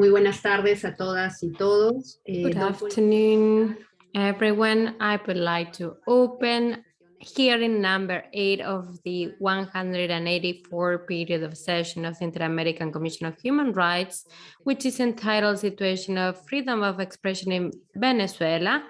Muy buenas tardes a todas y todos. Eh, Good afternoon, everyone. I would like to open hearing number eight of the 184 period of session of the Inter-American Commission of Human Rights, which is entitled Situation of Freedom of Expression in Venezuela,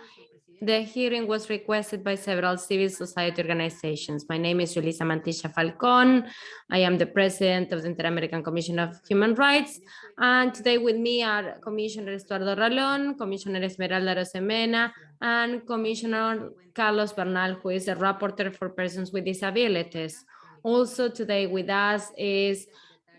the hearing was requested by several civil society organizations. My name is Julissa Mantilla Falcon. I am the president of the Inter-American Commission of Human Rights. And today with me are Commissioner Estuardo Ralón, Commissioner Esmeralda Arosemena, and Commissioner Carlos Bernal, who is a rapporteur for persons with disabilities. Also today with us is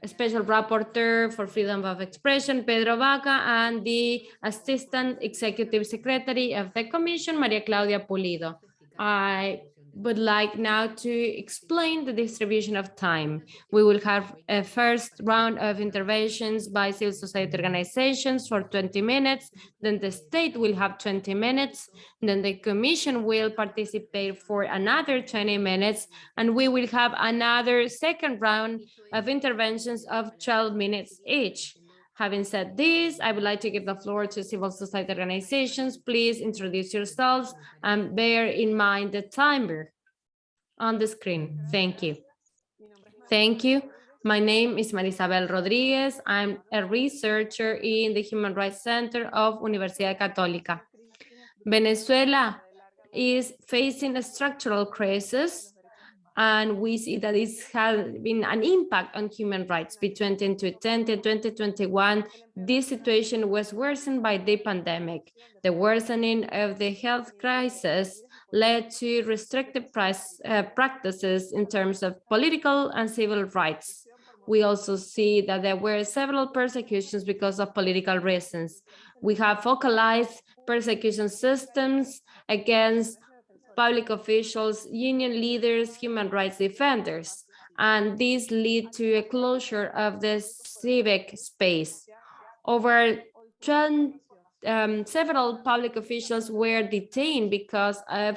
Special Rapporteur for Freedom of Expression, Pedro Vaca, and the Assistant Executive Secretary of the Commission, Maria Claudia Pulido. I would like now to explain the distribution of time. We will have a first round of interventions by civil society organizations for 20 minutes, then the state will have 20 minutes, then the commission will participate for another 20 minutes, and we will have another second round of interventions of 12 minutes each. Having said this, I would like to give the floor to civil society organizations. Please introduce yourselves and bear in mind the timer on the screen. Thank you. Thank you. My name is Marisabel Rodriguez. I'm a researcher in the Human Rights Center of Universidad Católica. Venezuela is facing a structural crisis and we see that this has been an impact on human rights between 2020 and 2021. This situation was worsened by the pandemic. The worsening of the health crisis led to restrictive price, uh, practices in terms of political and civil rights. We also see that there were several persecutions because of political reasons. We have focalized persecution systems against public officials, union leaders, human rights defenders, and these lead to a closure of the civic space. Over 10, um, several public officials were detained because of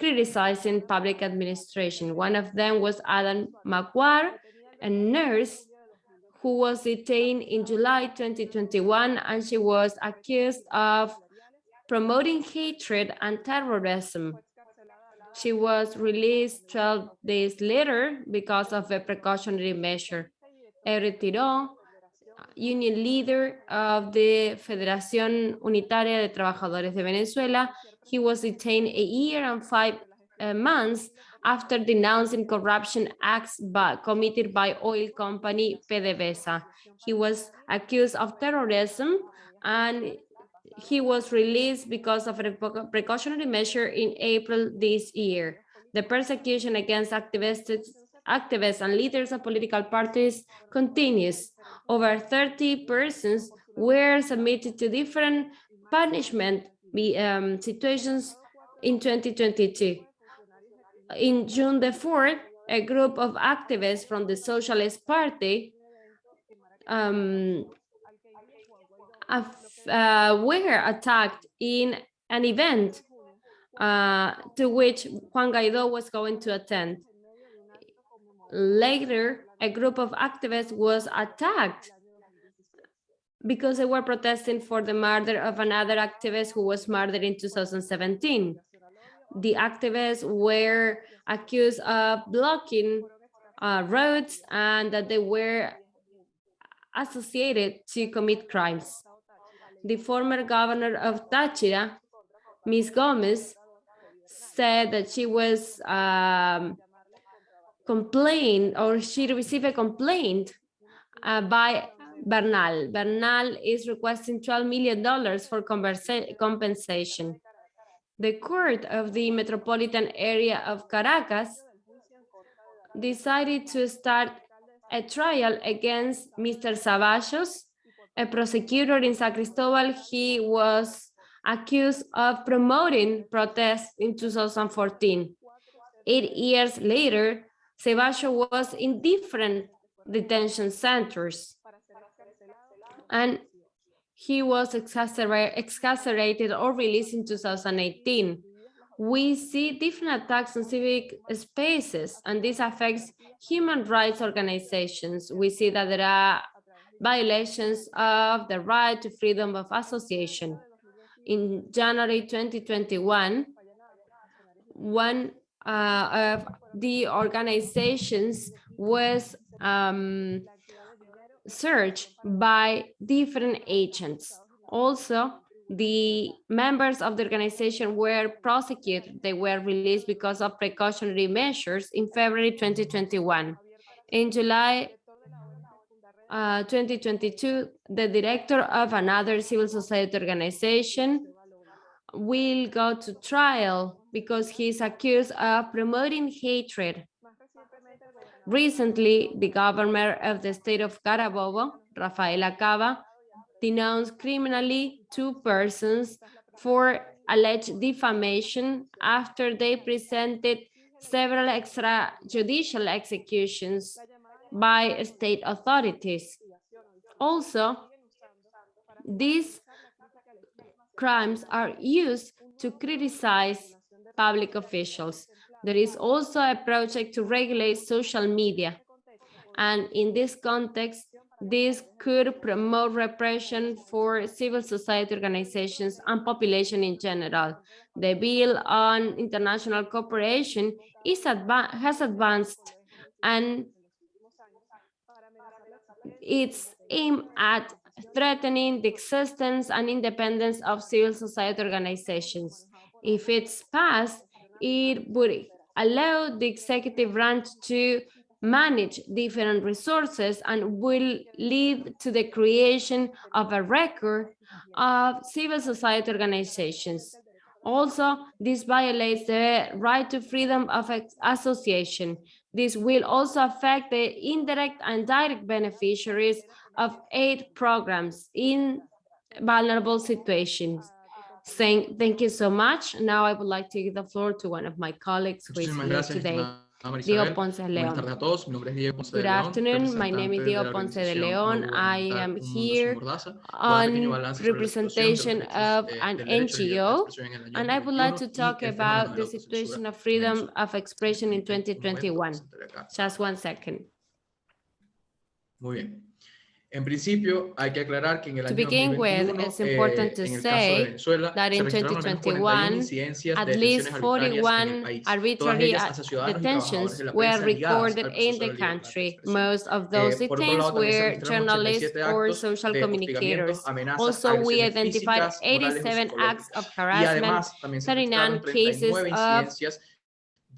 criticizing public administration. One of them was Ada Macuare, a nurse who was detained in July 2021, and she was accused of promoting hatred and terrorism she was released 12 days later because of a precautionary measure. Eric Tirón, union leader of the Federación Unitaria de Trabajadores de Venezuela, he was detained a year and five uh, months after denouncing corruption acts by, committed by oil company PDVSA. He was accused of terrorism and he was released because of a precautionary measure in April this year. The persecution against activists, activists and leaders of political parties continues. Over 30 persons were submitted to different punishment um, situations in 2022. In June the 4th, a group of activists from the Socialist Party um, uh, were attacked in an event uh, to which Juan Guaido was going to attend. Later, a group of activists was attacked because they were protesting for the murder of another activist who was murdered in 2017. The activists were accused of blocking uh, roads and that they were associated to commit crimes the former governor of Táchira, Ms. Gomez, said that she was um, complained or she received a complaint uh, by Bernal. Bernal is requesting $12 million for compensation. The court of the metropolitan area of Caracas decided to start a trial against Mr. Ceballos a prosecutor in San Cristobal, he was accused of promoting protests in 2014. Eight years later, Ceballos was in different detention centers. And he was excarcerated or released in 2018. We see different attacks on civic spaces, and this affects human rights organizations. We see that there are violations of the right to freedom of association. In January 2021, one uh, of the organizations was um, searched by different agents. Also, the members of the organization were prosecuted. They were released because of precautionary measures in February 2021. In July uh, 2022, the director of another civil society organization will go to trial because he's accused of promoting hatred. Recently, the governor of the state of Carabobo, Rafael Lacava, denounced criminally two persons for alleged defamation after they presented several extrajudicial executions by state authorities. Also, these crimes are used to criticize public officials. There is also a project to regulate social media. And in this context, this could promote repression for civil society organizations and population in general. The bill on international cooperation is adva has advanced and it's aimed at threatening the existence and independence of civil society organizations. If it's passed, it would allow the executive branch to manage different resources and will lead to the creation of a record of civil society organizations. Also, this violates the right to freedom of association. This will also affect the indirect and direct beneficiaries of aid programs in vulnerable situations. Saying thank you so much. Now I would like to give the floor to one of my colleagues who is here today. Diego Ponce de León. Good afternoon. My name is Diego Ponce de León. I am here on representation of an NGO, and I would like to talk about the situation of freedom of expression in 2021. Just one second. Muy bien. En principio, hay que aclarar que en el To año begin 2021, with, it's important to eh, en el caso de say Venezuela, that in registraron al menos 41 2021, at least detenciones arbitrarias en el 41 arbitrary ellas hacia ciudadanos y trabajadores detentions were recorded in the de libertad de country. Most of those Eh, por lado, were journalists or social communicators. Also, we identified físicas, morales o 87 acts of harassment, además, también se registraron 39 cases 39 of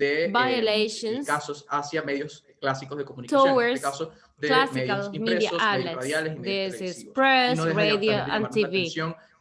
de eh, violations casos hacia medios clásicos de comunicación, en towards este caso de classical media outlets. This is press, no radio, and TV.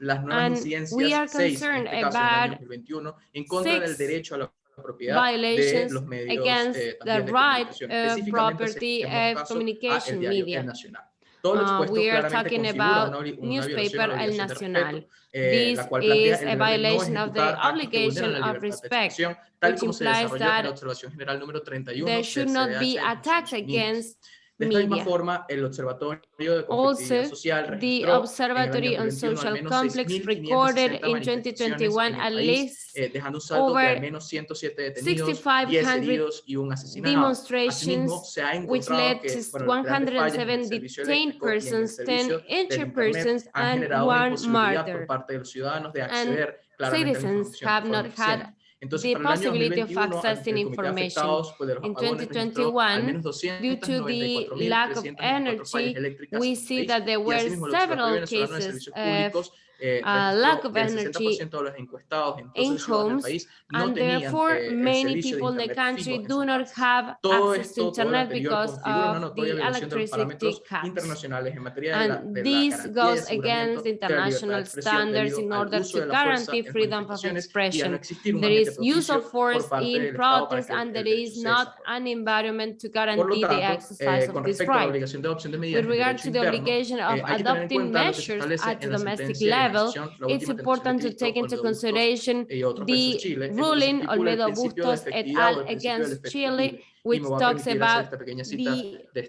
And we are seis, concerned este el año about 2021, en contra del six derecho a la de violations los medios against eh, the right of property of communication media. El Nacional. Todo lo Uh, we are talking about una, una violación a newspaper El Nacional. eh, This la cual plantea is a no violation of the ejecutar actos que obligation of respect, which implies desarrolló en la that observación general número 31 there should not be attacks against De esta misma media. forma, el Observatorio de Conflictividad Also, Social the registró Observatory en el año on 2021 al Social menos Complex 6.560 recorded in manifestaciones 2021 en el at país, least eh, dejando un saldo de over al menos 107 detenidos, 10 6,500 heridos y un asesinado. demonstrations, Asimismo, se ha which encontrado led que, to bueno, grandes fallas en el 107 servicio detained eléctrico y en el persons, 10 servicio del injured Internet persons, han and generado una one imposibilidad por murder. parte de los ciudadanos de acceder claramente a la Citizens información have de forma not had eficiente. Entonces, the para el año possibility of accessing el Comité de information. Afectados, pues, de los In apagones registró al 2021, due to the lack of energy, we see that there were several Observatorio Venezolano de cases Públicos eh, uh, lack of energy 60% de los encuestados in homes, país no and therefore eh, many people in the country do not have Todo access to internet because of the violación de los electricity cuts. internacionales en materia de la, And this goes against de la libertad de international standards in order to de la fuerza guarantee freedom of manifestaciones y a no expression. There is use of force in del Estado para protest que el- and there is not an environment to guarantee the exercise eh, of this respecto a la right. obligación de adopción de medidas With regard to the obligation eh, of hay que tener en adopting cuenta lo que se measures at the domestic de level, it's última sentencia de important to take into consideration y otros versus the Chile, en donde se ruling Olmedo Bustos et al el principio del against Chile, which me voy a talks about the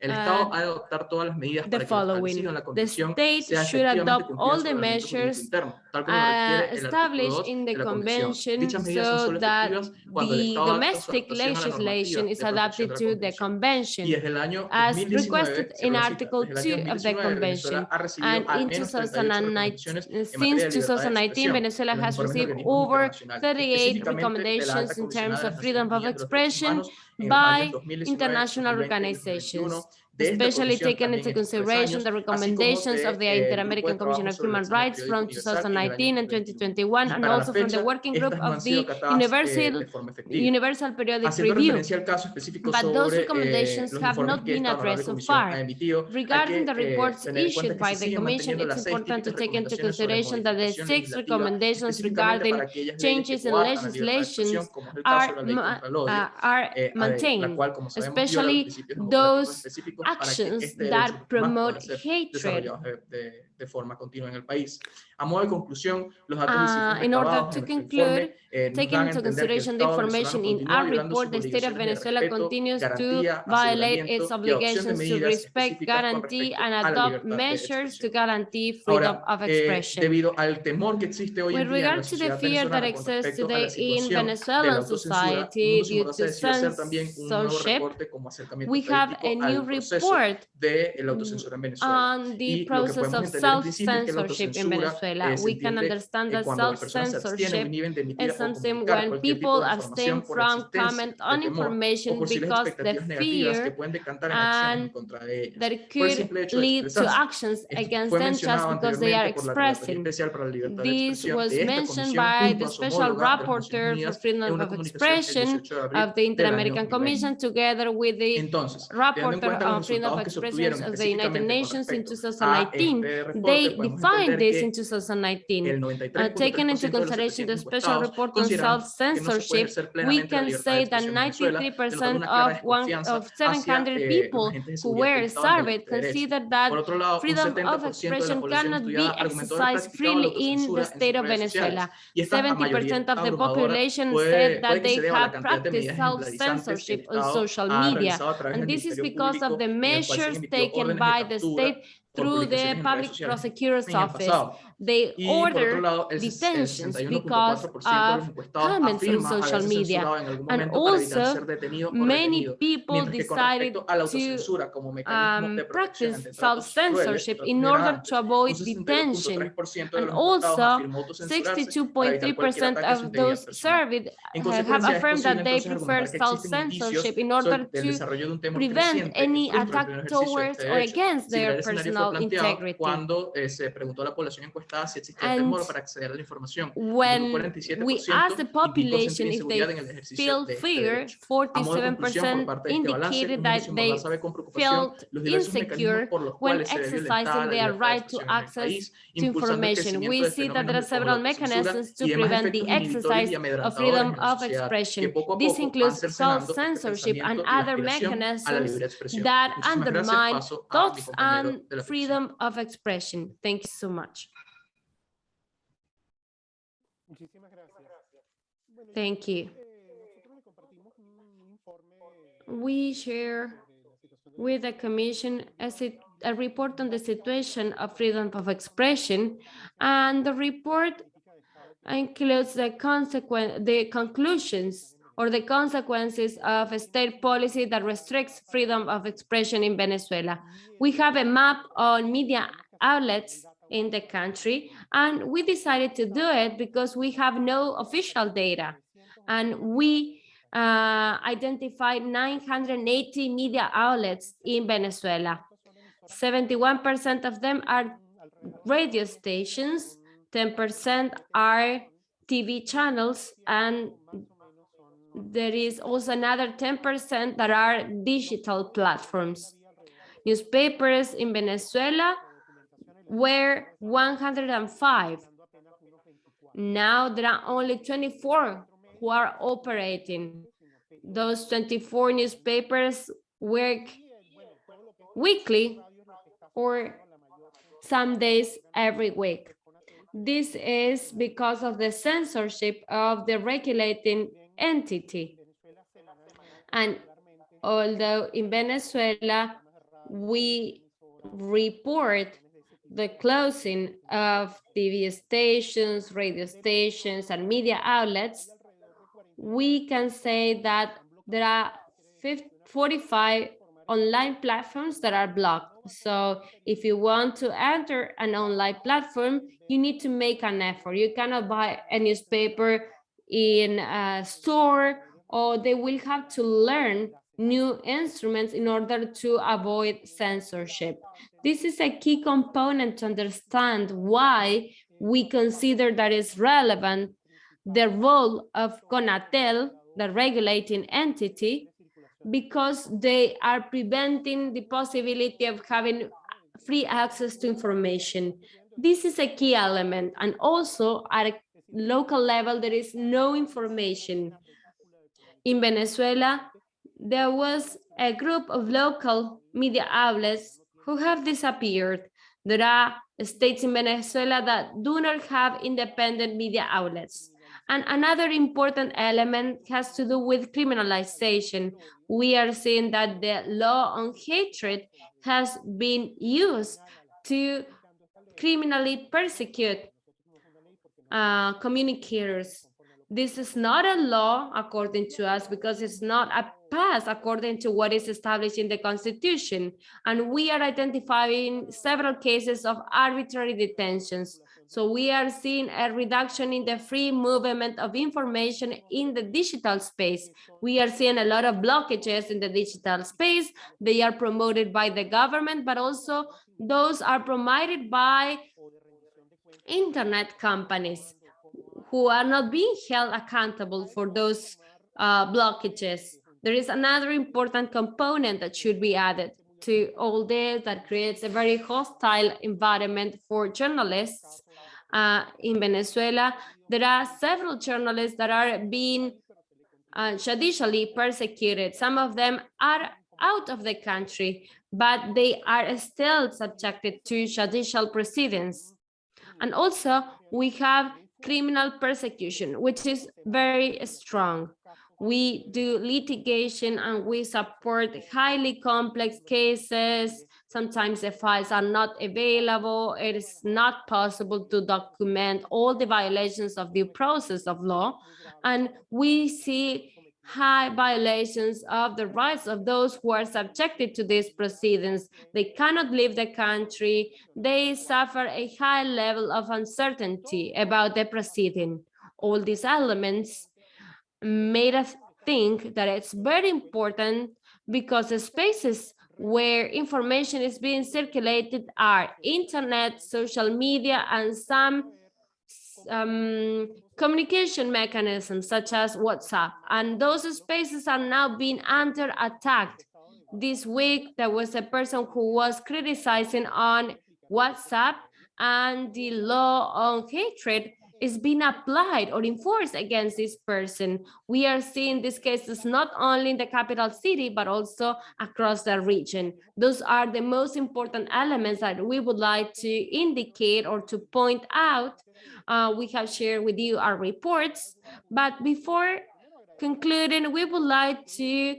de esta decisión. El uh, ha de adoptar todas las medidas the para que lo following. en la The Convención state sea should adopt all the el measures interno, tal como uh, requiere el artículo established 2 in the de la Convención. convention Dichas medidas son so solo that el the Estado domestic legislation is adapted to the convention Y desde el año as 2019, requested in Article desde el año 2 of the convention. Venezuela ha recibido And in menos 38 recomendaciones 2019, since de libertad de 2019, Venezuela has received over 38 específicamente de la alta recommendations in terms of freedom of Naciones Unidas de los Derechos expression Humanos en los by international organizations, 2021. De esta especially taking into consideration the recommendations of the eh, el grupo de Inter-American Commission of Human Rights from Universal en el año 2019 and 2021, and also from the working group estas no han of the eh, Universal, efectiva. Universal Periodic Review. referencia al caso específico But those eh, recommendations have not been addressed so far. ha emitido, hay Regarding the eh, reports tener en cuenta issued by the Commission, it's important to take into consideration that the six recommendations regarding para aquellas leyes que changes in coartan la libertad de legislations expresión, como es el caso are, de la ley ma- contra el odio, uh, are eh, maintained, cual, como sabemos, viola los especially those específicos para que actions este derecho that humano promote pueda ser hatred. Desarrollados de, de- de forma continua en el país. A modo de conclusión, los datos y Uh, cifras in order recabados to en nuestro conclude, informe, eh, nos Taking dan a into entender que el consideration the Estado information venezolano in continúa our violando sus report, the state of obligaciones de Venezuela respeto, continues to garantía, violate aseguramiento its y adopción de obligations to medidas respect, específicas con guarantee, respecto and a la adopt libertad de measures to expresión. guarantee freedom Ahora, of eh, expression. debido al temor que existe hoy With en día en la regard to the sociedad fear that venezolana con exists respecto a today la in situación de la Venezuelan autocensura, society Mundo Sin due Mordaza to decidió hacer también un nuevo censorship, reporte como acercamiento we have a estadístico al new proceso report de la autocensura en Venezuela. on the Y lo que process podemos of entender en principio es que la self-censorship in Venezuela. We can understand that cuando las personas se abstienen o self-censorship is something when people abstain información por la from comment on information because the expectativas negativas que fear pueden decantar en acciones en and contra de ellas. that could simple hecho de lead to actions against them just because they are anteriormente por la Relatoría expressing. Especial para la Libertad de This was mentioned by the Special homóloga de las Naciones Rapporteur for Freedom of Expression 18 de abril of the Inter-American Commission together with the Entonces, teniendo en Rapporteur on Freedom of resultados que se Expression of the United Nations in 2019, este reporte, they defined this in 2019. Uh, taking into consideration the special report on consideran que no se puede self-censorship, we can say that expresión en Venezuela, de 93% of one of 700 eh, people who were que estaban del surveyed derecho. consider that Por otro lado, un freedom of expression cannot be estudiada argumentó haber exercised freely in the state of. Venezuela. Y esta mayoría 70% of the population said that they se deba a la have practiced medidas ejemplarizantes que el self-censorship on social media. realizado a través And this is because of the en el cual se han measures taken by the state through the public prosecutor's office. They Y order lado, detentions because 61.4% de los of comments on social media. algún And momento para evitar also, ser detenido o Many people Mientras que con decided respecto a la to um, practice self-censorship in order to avoid detention. And also, afirmó autocensurarse para evitar cualquier 62.3% ataque a su of those surveyed have affirmed that they prefer argumentar que existen self-censorship in order to desarrollo de un temor prevent any attack pleno ejercicio de towards or against their personal integrity. cuando eh, se preguntó a la población encuestada si existía And temor para acceder a la información. When we 47% asked the population if they en el ejercicio feel fear, derecho. A modo de conclusión, por 47% parte de este balance, indicated that they Mordaza ve con preocupación felt insecure mecanismos por los when cuales se ve violentada exercising their right to expresión en el access to information. We see that there are several mechanisms to prevent the y exercise of freedom of expression. que poco a This includes self-censorship and y other aspiración a la mechanisms that undermine Paso a mi thoughts and de la oficina. freedom of expression. Thank you so much. Muchísimas gracias. Bueno, Thank you. We share with the Commission a, a report on the situation of freedom of expression, and the report includes the the conclusions or the consequences of a state policy that restricts freedom of expression in Venezuela. We have a map on media outlets in the country, and we decided to do it because we have no official data. And we uh, identified 980 media outlets in Venezuela. 71% of them are radio stations, 10% are TV channels, and there is also another 10% that are digital platforms. Newspapers in Venezuela were 105. Now there are only 24 who are operating. Those 24 newspapers work weekly or some days every week. This is because of the censorship of the regulating entity. And although in Venezuela, we report the closing of TV stations, radio stations, and media outlets, we can say that there are 50, 45 online platforms that are blocked. So if you want to enter an online platform, you need to make an effort. You cannot buy a newspaper in a store or they will have to learn new instruments in order to avoid censorship. This is a key component to understand why we consider that is relevant the role of CONATEL, the regulating entity, because they are preventing the possibility of having free access to information. This is a key element. And also at a local level, there is no information. In Venezuela, there was a group of local media outlets who have disappeared. There are states in Venezuela that do not have independent media outlets. And another important element has to do with criminalization. We are seeing that the law on hatred has been used to criminally persecute uh, communicators. This is not a law according to us because it's not a pass according to what is established in the constitution. And we are identifying several cases of arbitrary detentions. So we are seeing a reduction in the free movement of information in the digital space. We are seeing a lot of blockages in the digital space. They are promoted by the government, but also those are promoted by internet companies who are not being held accountable for those uh, blockages. There is another important component that should be added to all this that creates a very hostile environment for journalists uh, in Venezuela, there are several journalists that are being uh, judicially persecuted. Some of them are out of the country, but they are still subjected to judicial proceedings. And also we have criminal persecution, which is very strong. We do litigation and we support highly complex cases Sometimes the files are not available. It is not possible to document all the violations of the process of law. And we see high violations of the rights of those who are subjected to these proceedings. They cannot leave the country. They suffer a high level of uncertainty about the proceeding. All these elements made us think that it's very important because the spaces where information is being circulated are internet, social media, and some um, communication mechanisms such as WhatsApp. And those spaces are now being under attack. This week, there was a person who was criticizing on WhatsApp and the law on hatred is being applied or enforced against this person. We are seeing these cases not only in the capital city, but also across the region. Those are the most important elements that we would like to indicate or to point out. Uh, we have shared with you our reports, but before concluding, we would like to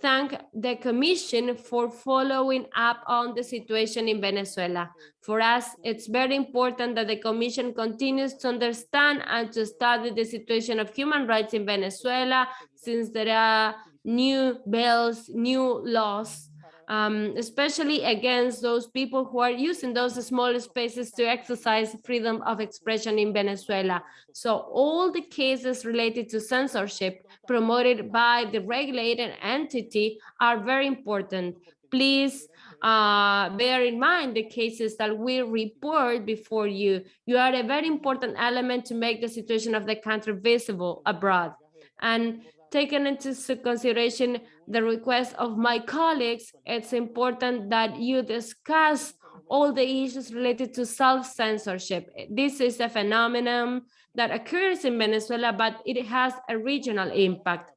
thank the Commission for following up on the situation in Venezuela. For us, it's very important that the Commission continues to understand and to study the situation of human rights in Venezuela, since there are new bills, new laws um, especially against those people who are using those small spaces to exercise freedom of expression in Venezuela. So all the cases related to censorship promoted by the regulated entity are very important. Please uh, bear in mind the cases that we report before you. You are a very important element to make the situation of the country visible abroad. And taken into consideration the request of my colleagues, it's important that you discuss all the issues related to self-censorship. This is a phenomenon that occurs in Venezuela, but it has a regional impact.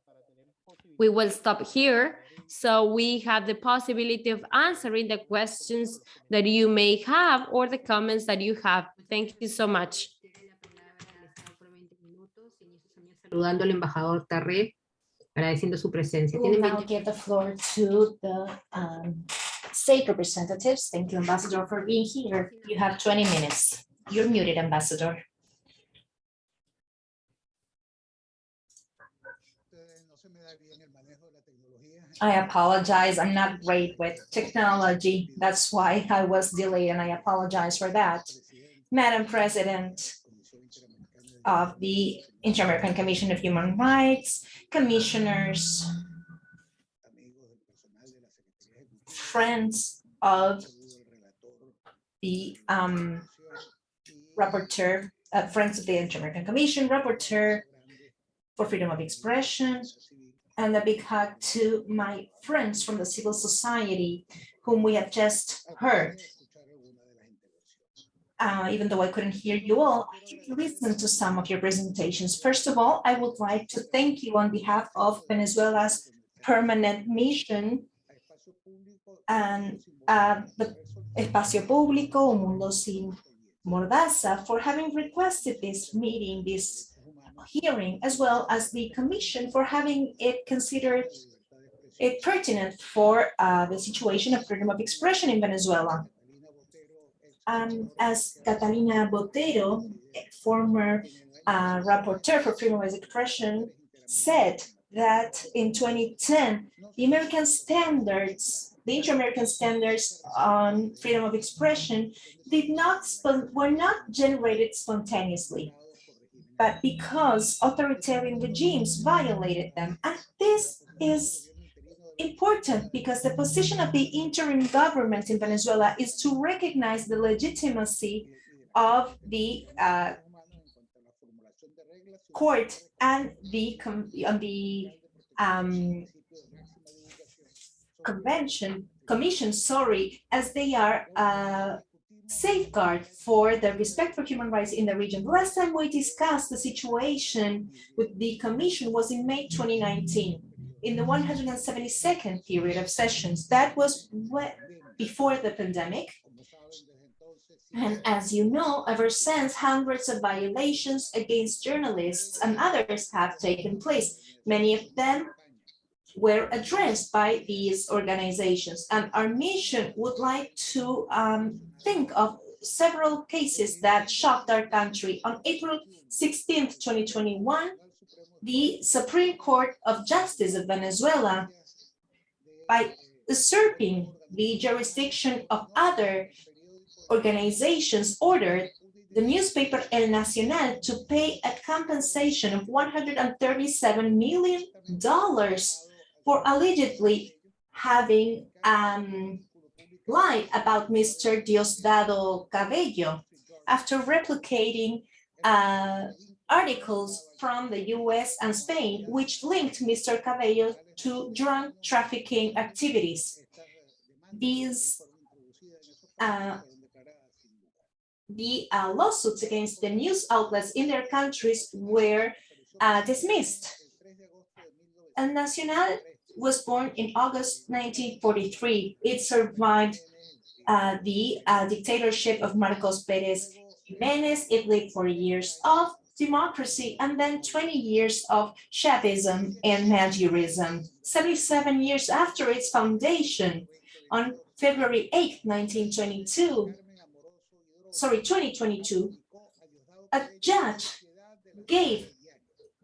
We will stop here. So we have the possibility of answering the questions that you may have or the comments that you have. Thank you so much. Saludando al embajador Tarré agradeciendo su presencia. We'll now give the floor to the um, state representatives. Thank you, Ambassador, for being here. You have 20 minutes. You're muted, Ambassador. no se me da bien el manejo de la tecnología. I apologize. I'm not great with technology. That's why I was delayed and I apologize for that. Madam President of the Inter-American Commission of Human Rights, commissioners, friends of the um, rapporteur, uh, friends of the Inter-American Commission, rapporteur for freedom of expression, and a big hug to my friends from the civil society whom we have just heard. uh, even though I couldn't hear you all, I did listen to some of your presentations. First of all, I would like to thank you on behalf of Venezuela's permanent mission, and, uh, the Espacio Público, Mundo Sin Mordaza, for having requested this meeting, this hearing, as well as the commission for having it considered it pertinent for uh, the situation of freedom of expression in Venezuela. Um, as Catalina Botero, former uh, rapporteur for freedom of expression, said that in 2010, the American standards, the inter-American standards on freedom of expression did not, were not generated spontaneously, but because authoritarian regimes violated them. And this is important because the position of the interim government in Venezuela is to recognize the legitimacy of the uh, court and the the um, convention commission, sorry, as they are uh, safeguard for the respect for human rights in the region. The Last time we discussed the situation with the commission was in May 2019, in the 172nd period of sessions. That was before the pandemic. And as you know, ever since, hundreds of violations against journalists and others have taken place. Many of them were addressed by these organizations. And our mission would like to um, think of several cases that shocked our country. On April 16th, 2021, the Supreme Court of Justice of Venezuela, by usurping the jurisdiction of other organizations, ordered the newspaper El Nacional to pay a compensation of $137 million for allegedly having um, lied about Mr. Diosdado Cabello after replicating uh, articles from the US and Spain, which linked Mr. Cabello to drug trafficking activities. These uh, the uh, lawsuits against the news outlets in their countries were uh, dismissed. El Nacional was born in August 1943. It survived uh, the uh, dictatorship of Marcos Perez Jimenez. It lived for years of democracy and then 20 years of Chavism and Madurism. 77 years after its foundation, on February 8, 1922, sorry, 2022, a judge gave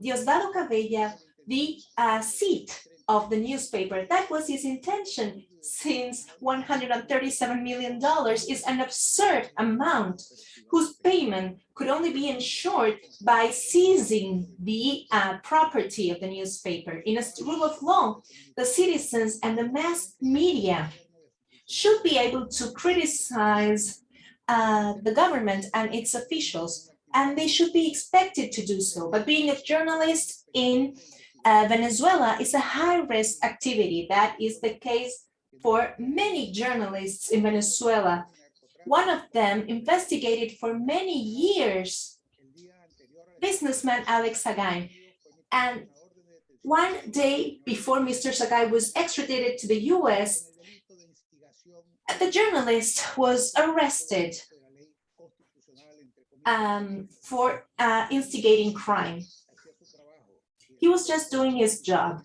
Diosdado Cabello the uh, seat of the newspaper. That was his intention since $137 million is an absurd amount whose payment could only be ensured by seizing the uh, property of the newspaper. In a rule of law, the citizens and the mass media should be able to criticize uh, the government and its officials, and they should be expected to do so. But being a journalist in uh, Venezuela is a high-risk activity. That is the case for many journalists in Venezuela. One of them investigated for many years businessman Alex Sagay. And one day before Mr. Sagay was extradited to the US, the journalist was arrested um, for uh, instigating crime. He was just doing his job.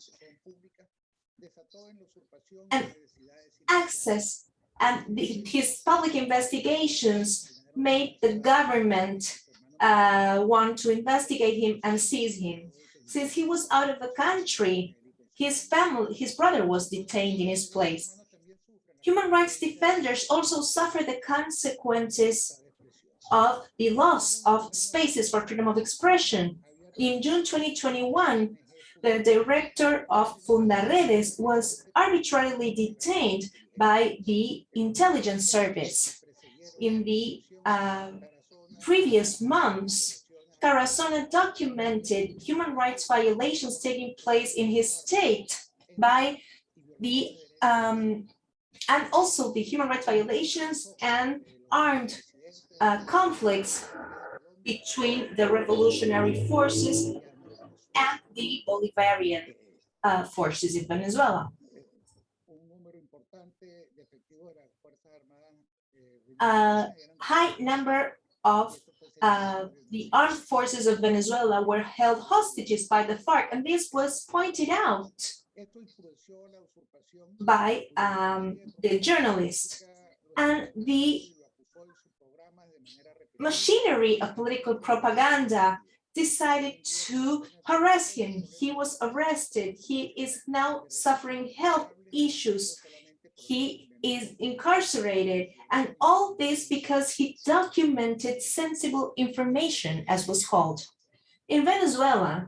and access and his public investigations made the government uh, want to investigate him and seize him. Since he was out of the country, his family, his brother was detained in his place. Human rights defenders also suffer the consequences of the loss of spaces for freedom of expression. In June 2021, the director of Fundaredes was arbitrarily detained by the intelligence service. In the uh, previous months, Tarazona documented human rights violations taking place in his state by the um, and also the human rights violations and armed uh, conflicts between the revolutionary forces and the Bolivarian uh, forces in Venezuela. A high number of uh, the armed forces of Venezuela were held hostages by the FARC, and this was pointed out by um, the journalist. And the machinery of political propaganda decided to harass him. He was arrested. He is now suffering health issues. He is incarcerated and all this because he documented sensible information as was called. In Venezuela,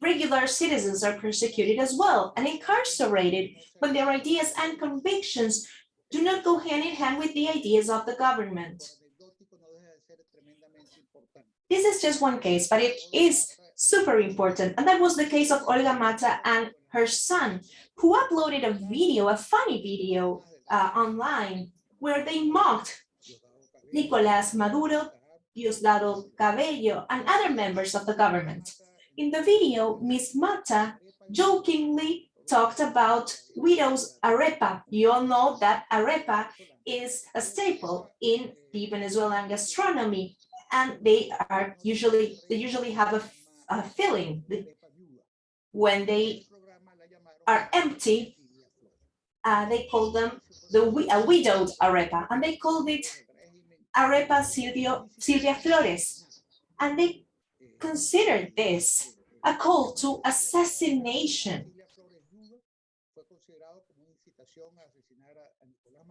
regular citizens are persecuted as well and incarcerated when their ideas and convictions do not go hand in hand with the ideas of the government. This is just one case, but it is super important. And that was the case of Olga Mata and her son, who uploaded a video, a funny video uh, online, where they mocked Nicolás Maduro, Diosdado Cabello, and other members of the government. In the video, Ms. Mata jokingly talked about widows arepa. You all know that arepa is a staple in the Venezuelan gastronomy, and they are usually they usually have a, a filling when they are empty. Uh, they call them the a widowed arepa, and they called it arepa Silvio, Silvia Flores, and they considered this a call to assassination.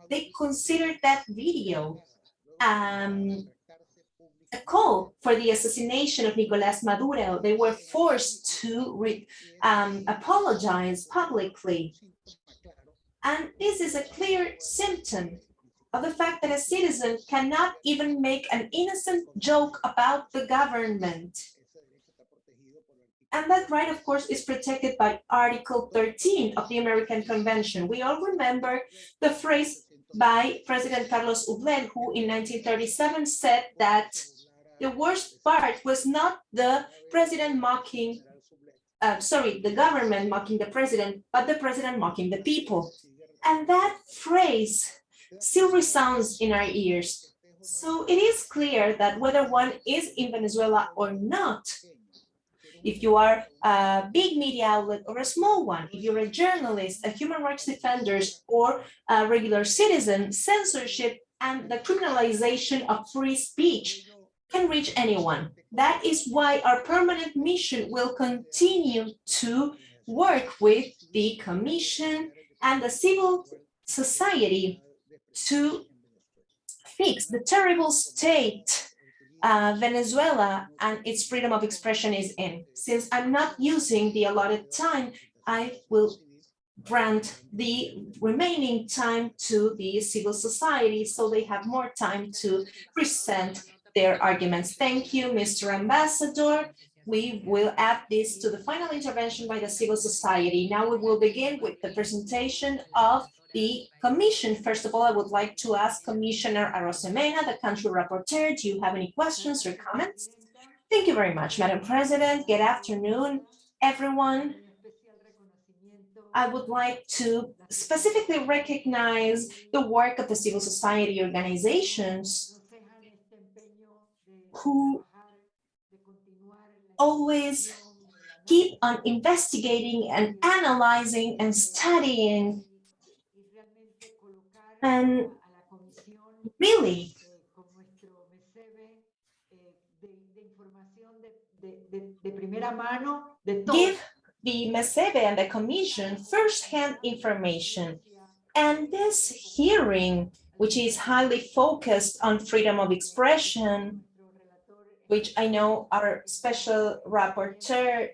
They considered that video um, a call for the assassination of Nicolás Maduro. They were forced to um, apologize publicly. And this is a clear symptom of the fact that a citizen cannot even make an innocent joke about the government. And that right, of course, is protected by Article 13 of the American Convention. We all remember the phrase by President Carlos Ublen, who in 1937 said that the worst part was not the president mocking, uh, sorry, the government mocking the president, but the president mocking the people. And that phrase still resounds in our ears. So it is clear that whether one is in Venezuela or not, if you are a big media outlet or a small one, if you're a journalist, a human rights defender, or a regular citizen, censorship and the criminalization of free speech can reach anyone. That is why our permanent mission will continue to work with the Commission and the civil society to fix the terrible state uh, Venezuela and its freedom of expression is in. Since I'm not using the allotted time, I will grant the remaining time to the civil society so they have more time to present their arguments. Thank you, Mr. Ambassador. We will add this to the final intervention by the civil society. Now we will begin with the presentation of the commission. First of all, I would like to ask Commissioner Arosemena, the country rapporteur, do you have any questions or comments? Thank you very much, Madam President. Good afternoon, everyone. I would like to specifically recognize the work of the civil society organizations who always keep on investigating and analyzing and studying and really give the MESEVE and the Commission firsthand information. And this hearing, which is highly focused on freedom of expression, which I know our special rapporteur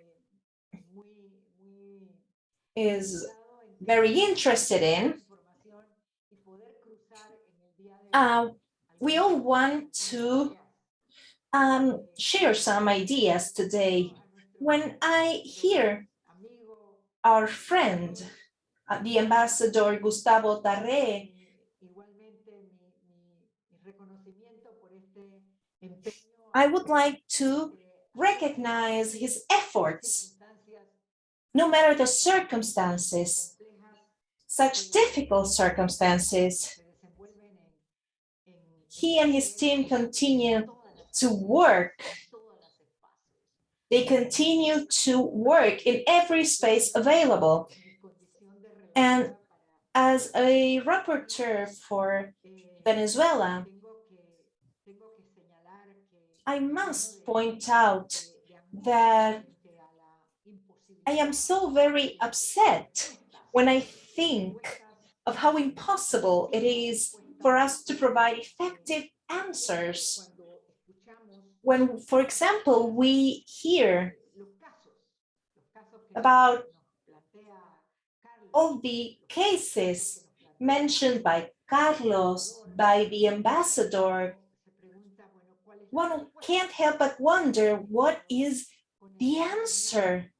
is very interested in, uh, we all want to um, share some ideas today. When I hear our friend, uh, the ambassador Gustavo Tarre, I would like to recognize his efforts, no matter the circumstances, such difficult circumstances. He and his team continue to work. They continue to work in every space available. And as a rapporteur for Venezuela, I must point out that I am so very upset when I think of how impossible it is for us to provide effective answers. When, for example, we hear about all the cases mentioned by Carlos, by the ambassador, one can't help but wonder what is the answer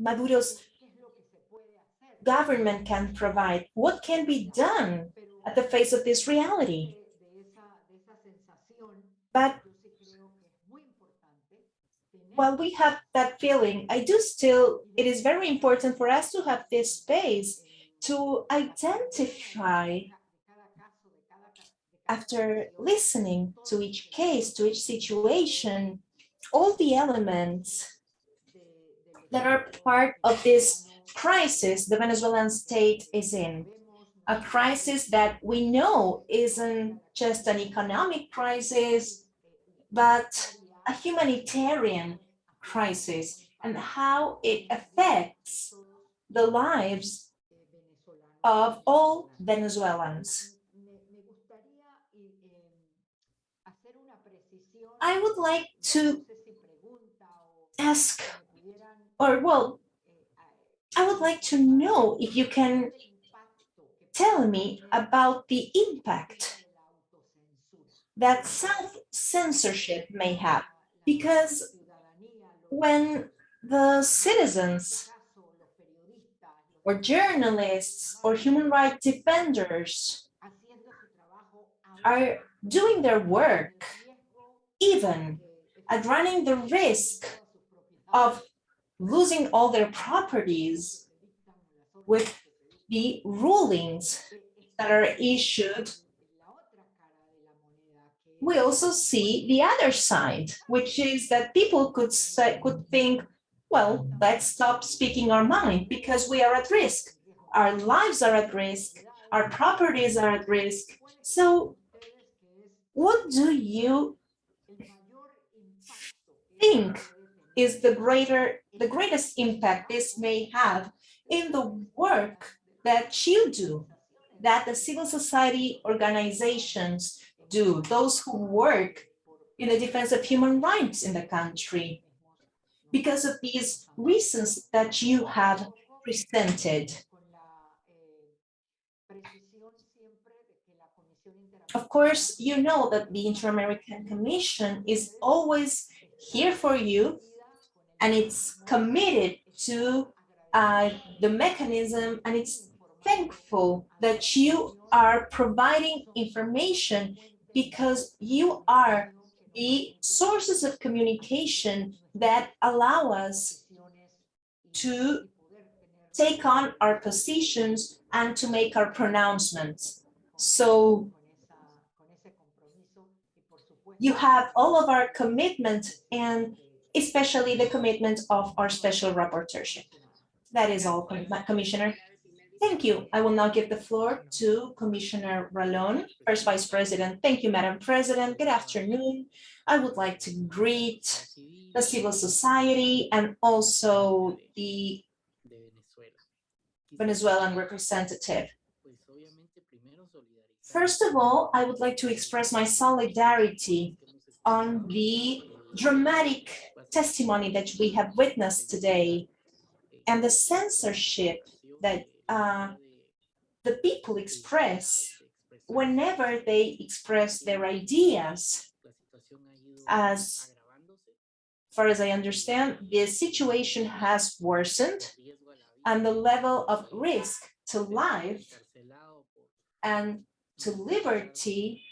Maduro's government can provide? What can be done at the face of this reality? But while we have that feeling, I do still, it is very important for us to have this space to identify after listening to each case, to each situation, all the elements that are part of this crisis the Venezuelan state is in. A crisis that we know isn't just an economic crisis, but a humanitarian crisis and how it affects the lives of all Venezuelans. I would like to ask, or well, I would like to know if you can tell me about the impact that self-censorship may have, because when the citizens or journalists or human rights defenders are doing their work, even at running the risk of losing all their properties with the rulings that are issued, we also see the other side, which is that people could say, could think, well, let's stop speaking our mind because we are at risk. Our lives are at risk. Our properties are at risk. So what do you think is the greater, the greatest impact this may have in the work that you do, that the civil society organizations do, those who work in the defense of human rights in the country, because of these reasons that you have presented. Of course, you know that the Inter-American Commission is always here for you and it's committed to uh, the mechanism and it's thankful that you are providing information because you are the sources of communication that allow us to take on our positions and to make our pronouncements. So you have all of our commitment and especially the commitment of our special rapporteurship. That is all, Commissioner. Thank you. I will now give the floor to Commissioner Ralón, First Vice President. Thank you, Madam President. Good afternoon. I would like to greet the civil society and also the Venezuelan representative. First of all, I would like to express my solidarity on the dramatic testimony that we have witnessed today and the censorship that uh, the people express whenever they express their ideas. As far as I understand, the situation has worsened and the level of risk to life and to liberty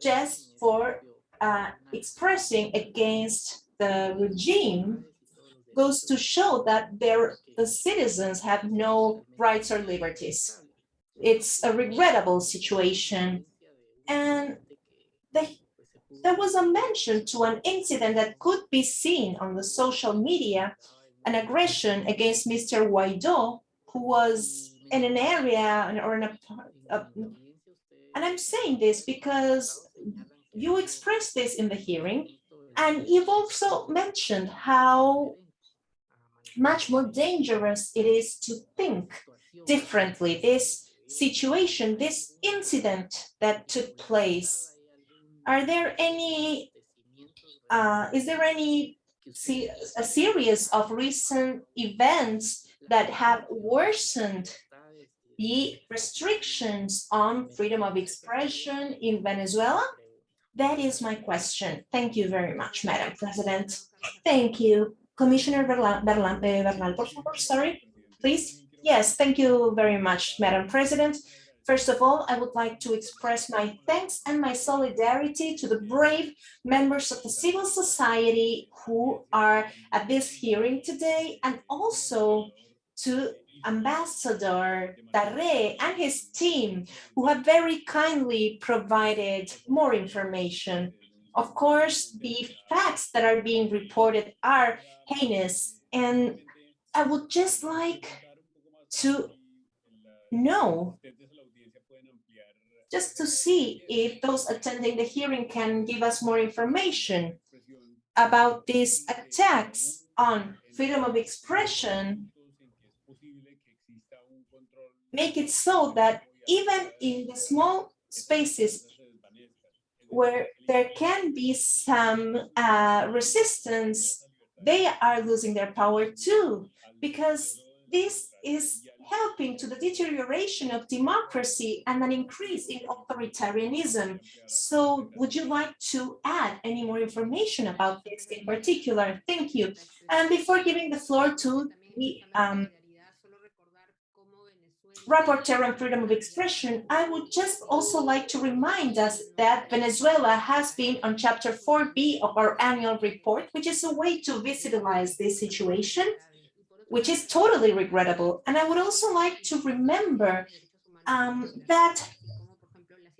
just for uh, expressing against the regime goes to show that their the citizens have no rights or liberties. It's a regrettable situation. And the, there was a mention to an incident that could be seen on the social media, an aggression against Mr. Guaido, who was in an area or in a, a and I'm saying this because you expressed this in the hearing, and you've also mentioned how much more dangerous it is to think differently. This situation, this incident that took place, are there any, uh, is there any se a series of recent events that have worsened the restrictions on freedom of expression in Venezuela? That is my question. Thank you very much, Madam President. Thank you. Commissioner Bernal, Bernal, por favor, sorry, please. Yes, thank you very much, Madam President. First of all, I would like to express my thanks and my solidarity to the brave members of the civil society who are at this hearing today, and also to Ambassador Tarre and his team, who have very kindly provided more information. Of course, the facts that are being reported are heinous, and I would just like to know, just to see if those attending the hearing can give us more information about these attacks on freedom of expression make it so that even in the small spaces where there can be some uh, resistance, they are losing their power too, because this is helping to the deterioration of democracy and an increase in authoritarianism. So would you like to add any more information about this in particular? Thank you. And before giving the floor to the um, rapporteur on freedom of expression, I would just also like to remind us that Venezuela has been on chapter 4B of our annual report, which is a way to visualize this situation, which is totally regrettable. And I would also like to remember um, that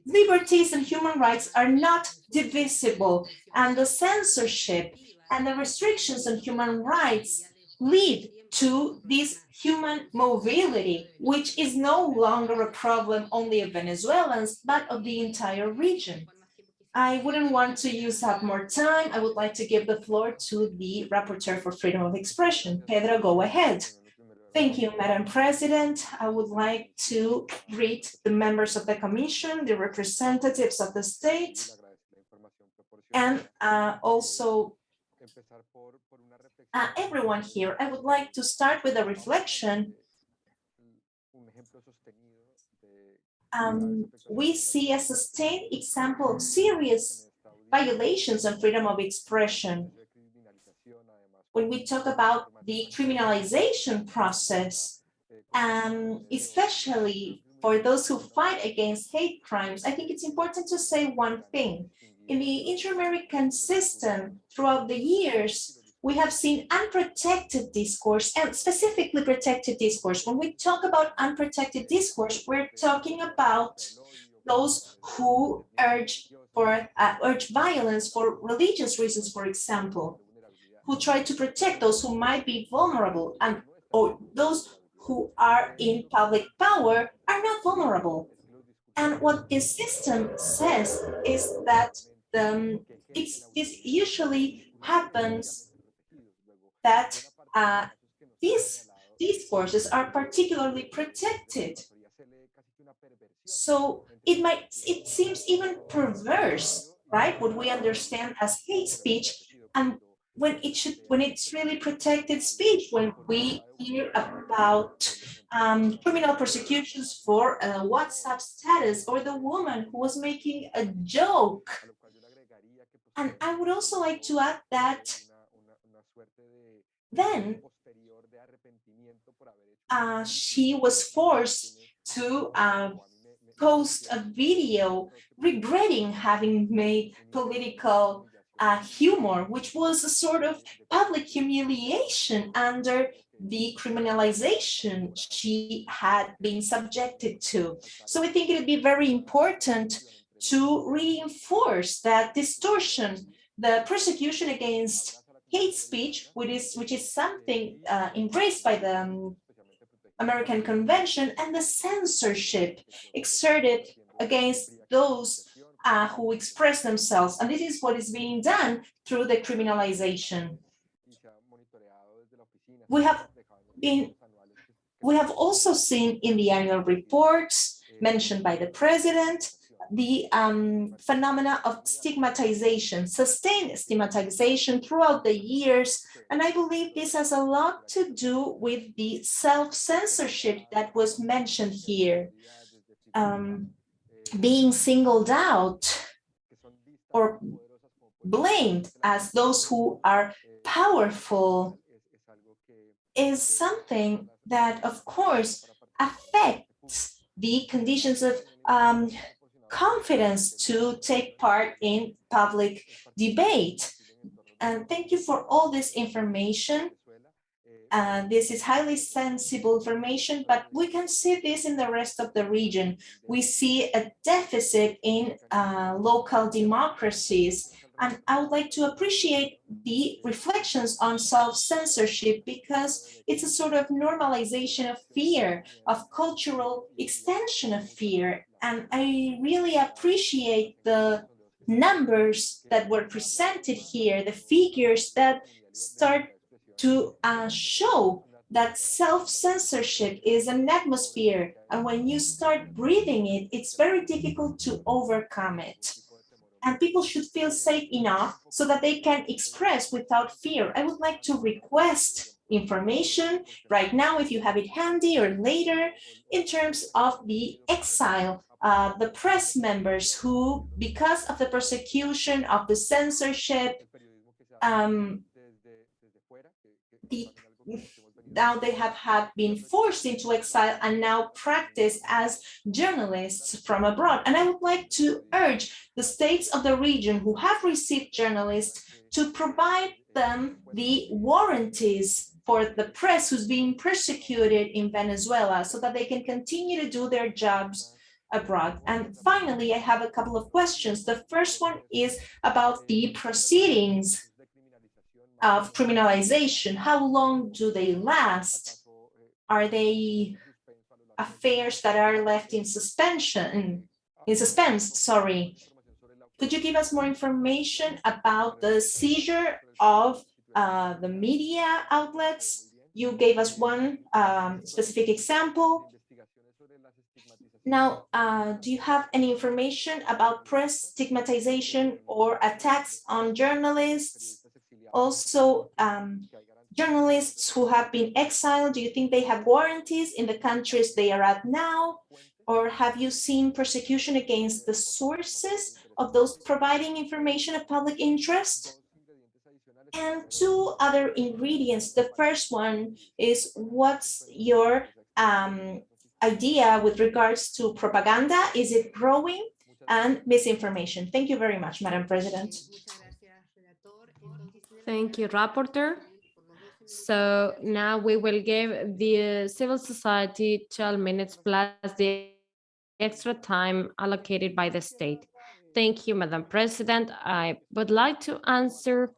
liberties and human rights are not divisible, and the censorship and the restrictions on human rights lead to this human mobility, which is no longer a problem only of Venezuelans, but of the entire region. I wouldn't want to use up more time. I would like to give the floor to the Rapporteur for Freedom of Expression. Pedro, go ahead. Thank you, Madam President. I would like to greet the members of the Commission, the representatives of the state, and uh, also uh, everyone here. I would like to start with a reflection. Um, we see a sustained example of serious violations of freedom of expression. When we talk about the criminalization process, um, especially for those who fight against hate crimes, I think it's important to say one thing. In the inter-American system, throughout the years, we have seen unprotected discourse and specifically protected discourse. When we talk about unprotected discourse, we're talking about those who urge for uh, urge violence for religious reasons, for example. who try to protect those who might be vulnerable and or those who are in public power are not vulnerable. And what this system says is that um, it's, this usually happens that uh, these, these forces are particularly protected. So it might, it seems even perverse, right? What we understand as hate speech and when it should, when it's really protected speech, when we hear about um, criminal prosecutions for a WhatsApp status or the woman who was making a joke. And I would also like to add that then uh, she was forced to uh, post a video regretting having made political uh, humor, which was a sort of public humiliation under the criminalization she had been subjected to. So I think it would be very important to reinforce that distortion, the persecution against hate speech, which is, which is something uh, embraced by the um, American Convention, and the censorship exerted against those uh, who express themselves. And this is what is being done through the criminalization. We have been, we have also seen in the annual reports mentioned by the president, the um, phenomena of stigmatization, sustained stigmatization throughout the years. And I believe this has a lot to do with the self-censorship that was mentioned here. Um, being singled out or blamed as those who are powerful is something that, of course, affects the conditions of um, confidence to take part in public debate. And thank you for all this information. Uh, this is highly sensible information, but we can see this in the rest of the region. We see a deficit in uh, local democracies. And I would like to appreciate the reflections on self-censorship because it's a sort of normalization of fear, of cultural extension of fear. And I really appreciate the numbers that were presented here, the figures that start to uh, show that self-censorship is an atmosphere and when you start breathing it, it's very difficult to overcome it. And people should feel safe enough so that they can express without fear. I would like to request information right now, if you have it handy or later, in terms of the exile, uh, the press members who, because of the persecution of the censorship, um, the, now they have had been forced into exile and now practice as journalists from abroad. And I would like to urge the states of the region who have received journalists to provide them the warranties for the press who's being persecuted in Venezuela so that they can continue to do their jobs abroad. And finally, I have a couple of questions. The first one is about the proceedings of criminalization, how long do they last? Are they affairs that are left in suspension, in suspense, sorry. Could you give us more information about the seizure of uh, the media outlets? You gave us one um, specific example. Now, uh, do you have any information about press stigmatization or attacks on journalists? also um, journalists who have been exiled, do you think they have warranties in the countries they are at now? Or have you seen persecution against the sources of those providing information of public interest? And two other ingredients. The first one is what's your um, idea with regards to propaganda? Is it growing? And misinformation. Thank you very much, Madam President. Thank you, Rapporteur. So now we will give the civil society 12 minutes plus the extra time allocated by the state. Thank you, Madam President. I would like to answer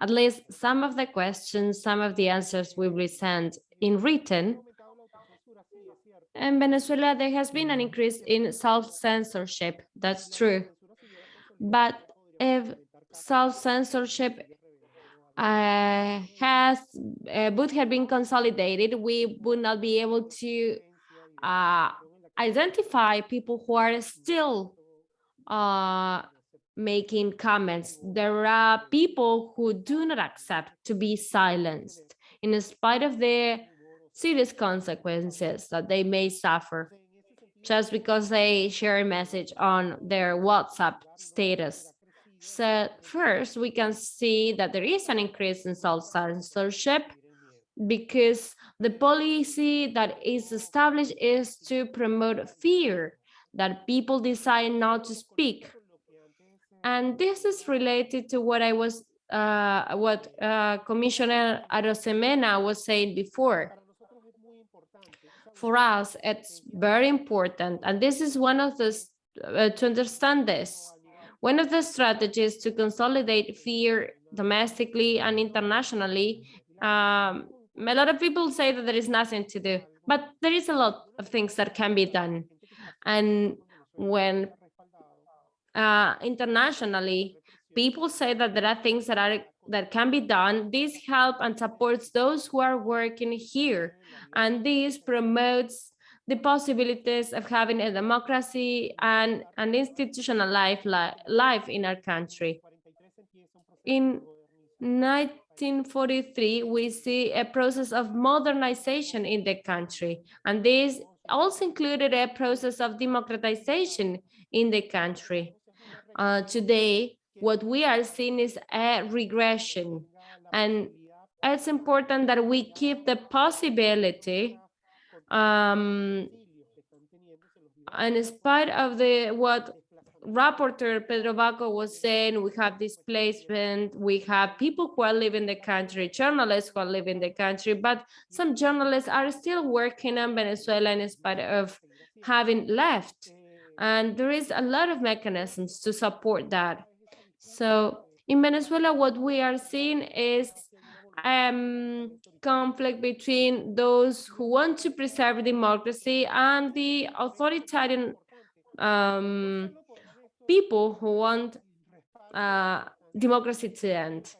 at least some of the questions, some of the answers we will be sent in written. In Venezuela, there has been an increase in self-censorship, that's true. But if self-censorship uh, has uh, would have been consolidated, we would not be able to uh, identify people who are still uh, making comments. There are people who do not accept to be silenced in spite of the serious consequences that they may suffer just because they share a message on their WhatsApp status. So first, we can see that there is an increase in self-censorship because the policy that is established is to promote fear, that people decide not to speak. And this is related to what I was, uh, what uh, Commissioner Arosemena was saying before. For us, it's very important, and this is one of the, uh, to understand this, one of the strategies to consolidate fear domestically and internationally, um, a lot of people say that there is nothing to do, but there is a lot of things that can be done. And when uh, internationally, people say that there are things that are that can be done, this help and supports those who are working here. And this promotes the possibilities of having a democracy and an institutional life, life in our country. In 1943, we see a process of modernization in the country, and this also included a process of democratization in the country. Uh, today, what we are seeing is a regression, and it's important that we keep the possibility um, and in spite of the what rapporteur Pedro Vaca was saying, we have displacement, we have people who are leaving the country, journalists who are leaving the country, but some journalists are still working in Venezuela in spite of having left. And there is a lot of mechanisms to support that. So in Venezuela, what we are seeing is um, conflict between those who want to preserve democracy and the authoritarian um, people who want uh, democracy to end.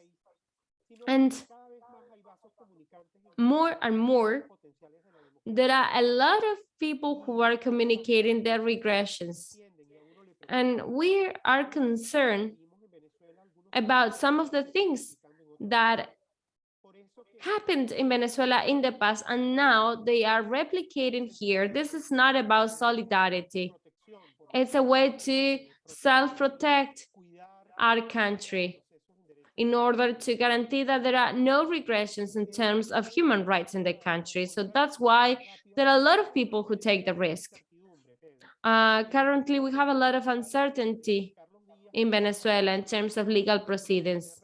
And more and more, there are a lot of people who are communicating their regressions. And we are concerned about some of the things that happened in Venezuela in the past and now they are replicating here. This is not about solidarity. It's a way to self-protect our country in order to guarantee that there are no regressions in terms of human rights in the country. So that's why there are a lot of people who take the risk. Uh, currently, we have a lot of uncertainty in Venezuela in terms of legal proceedings.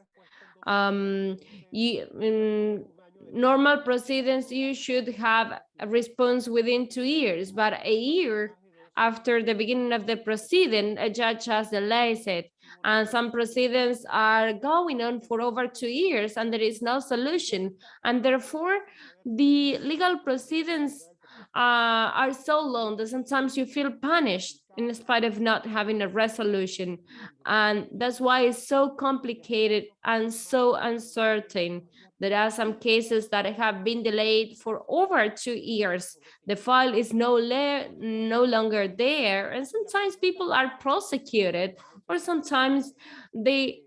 Um, you, in normal proceedings, you should have a response within two years, but a year after the beginning of the proceeding, a judge has delayed it. And some proceedings are going on for over two years and there is no solution. And therefore, the legal proceedings uh, are so long that sometimes you feel punished in spite of not having a resolution. And that's why it's so complicated and so uncertain. There are some cases that have been delayed for over two years. The file is no, no longer there. And sometimes people are prosecuted or sometimes they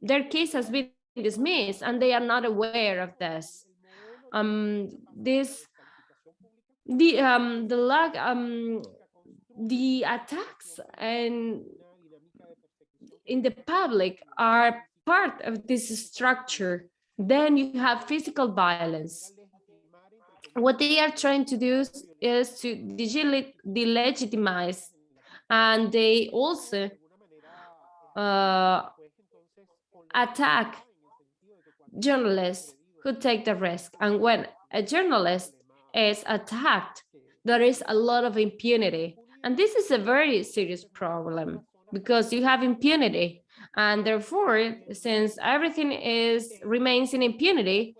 their case has been dismissed and they are not aware of this. Um, this the um the lack um the attacks and in the public are part of this structure. Then you have physical violence. What they are trying to do is to delegitimize and they also uh, attack journalists who take the risk. And when a journalist is attacked, there is a lot of impunity and this is a very serious problem because you have impunity. And therefore, since everything is remains in impunity,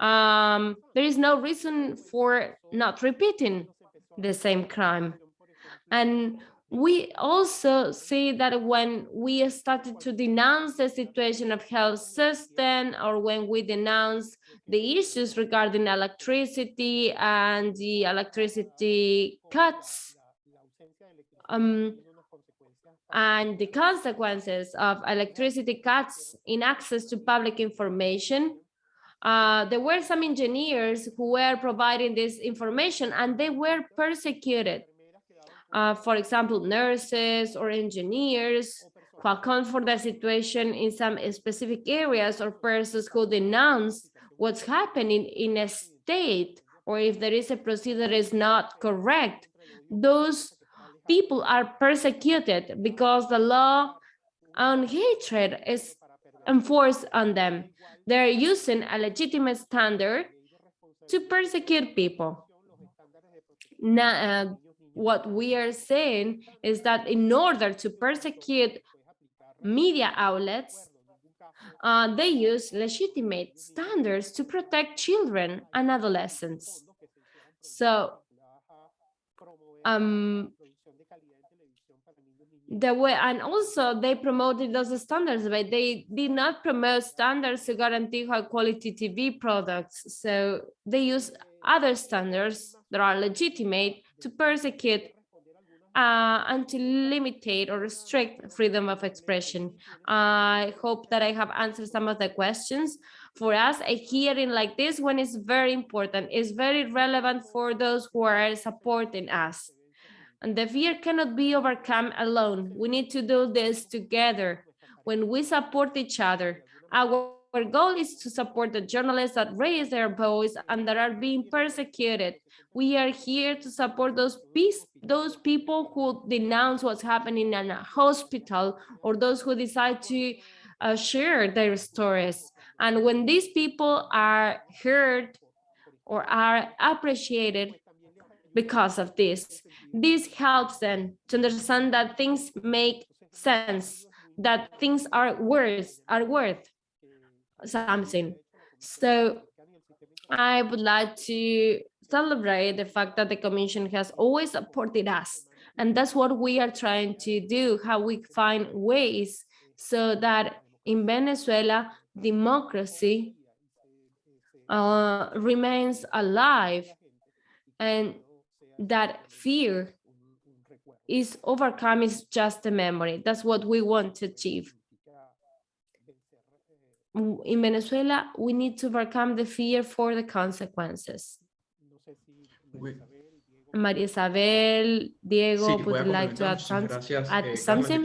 um, there is no reason for not repeating the same crime. And we also see that when we started to denounce the situation of health system or when we denounce the issues regarding electricity and the electricity cuts um, and the consequences of electricity cuts in access to public information, uh, there were some engineers who were providing this information and they were persecuted. Uh, for example, nurses or engineers who account for the situation in some specific areas or persons who denounce what's happening in a state or if there is a procedure that is not correct, those people are persecuted because the law on hatred is enforced on them. They're using a legitimate standard to persecute people. Now, uh, what we are saying is that in order to persecute media outlets, uh, they use legitimate standards to protect children and adolescents. So um, the way and also they promoted those standards but they did not promote standards to guarantee high quality tv products so they use other standards that are legitimate to persecute uh, and to limitate or restrict freedom of expression. I hope that I have answered some of the questions. For us, a hearing like this one is very important. It's very relevant for those who are supporting us. And the fear cannot be overcome alone. We need to do this together when we support each other. Our, our goal is to support the journalists that raise their voice and that are being persecuted. We are here to support those peace, those people who denounce what's happening in a hospital or those who decide to uh, share their stories. And when these people are heard or are appreciated, because of this. This helps them to understand that things make sense, that things are worth, are worth something. So I would like to celebrate the fact that the Commission has always supported us. And that's what we are trying to do, how we find ways so that in Venezuela, democracy uh, remains alive and that fear is overcome is just a memory. That's what we want to achieve. In Venezuela, we need to overcome the fear for the consequences. We- María Isabel, Diego, Sí, would like to add, muchísimas some, gracias. add Eh, something?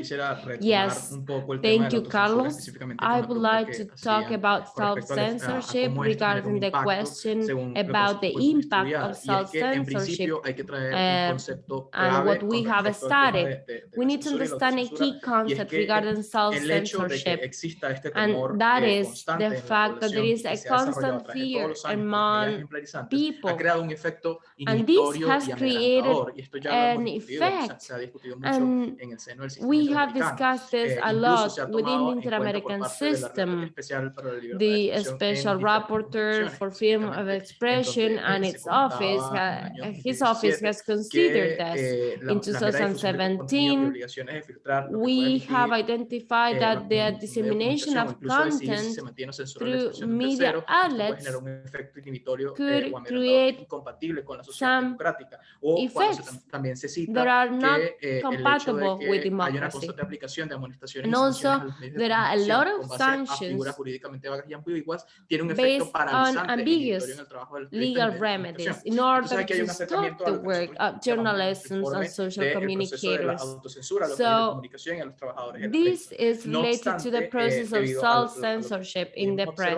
Yes, un poco el tema Thank you, Carlos. I would like to talk about con respecto a- a self-censorship cómo esto genera un regarding the question según lo que about the impact of Y es que en self-censorship principio hay que traer un uh, and what we have respecto al tema studied. We need to censura y la understand a key concept regarding el hecho de que self-censorship. And that eh, is the fact that there is población is y a que se ha desarrollado constant a través de todos fear los años por among medidas ejemplarizantes, ha people. creado un efecto And this has created amedrentador, y esto ya lo hemos an discutido, se ha- effect. se ha discutido mucho And en el seno del sistema we have discussed this Eh, a incluso se ha lot within the en cuenta por Inter-American parte de la Relatora system. Especial para la Libertad de The special rapporteur for freedom of expression and its office, en el ha- año his office has considered eh, In las medidas de difusión de contenido y 2017, obligaciones de filtrar lo que puede we have identified eh, that the dissemination of incluso decidir si content se mantiene o censura la through expresión de un media tercero, esto puede outlets generar un efecto inhibitorio could eh, amedrentador create incompatible con la sociedad some. O cuando se effects tam- también se cita that are not que eh, el hecho de compatible with que hay una democracy. constante aplicación de amonestaciones And y sanciones also, a los medios de there are a comunicación lot of con base a sanctions figuras jurídicamente vagas y ambiguas, tiene un based efecto on paralizante e ambiguous inhibitorio en el trabajo de los periodistas y legal medios de remedies comunicación. in order Entonces, aquí hay un to stop acercamiento a the lo que work nosotros of llamamos en journalists nuestro informe and social del proceso de la communicators. autocensura a los medios de So, comunicación y a los trabajadores de la This prensa. is No related to obstante, the eh, process of debido a lo- a lo que self-censorship in the hemos press.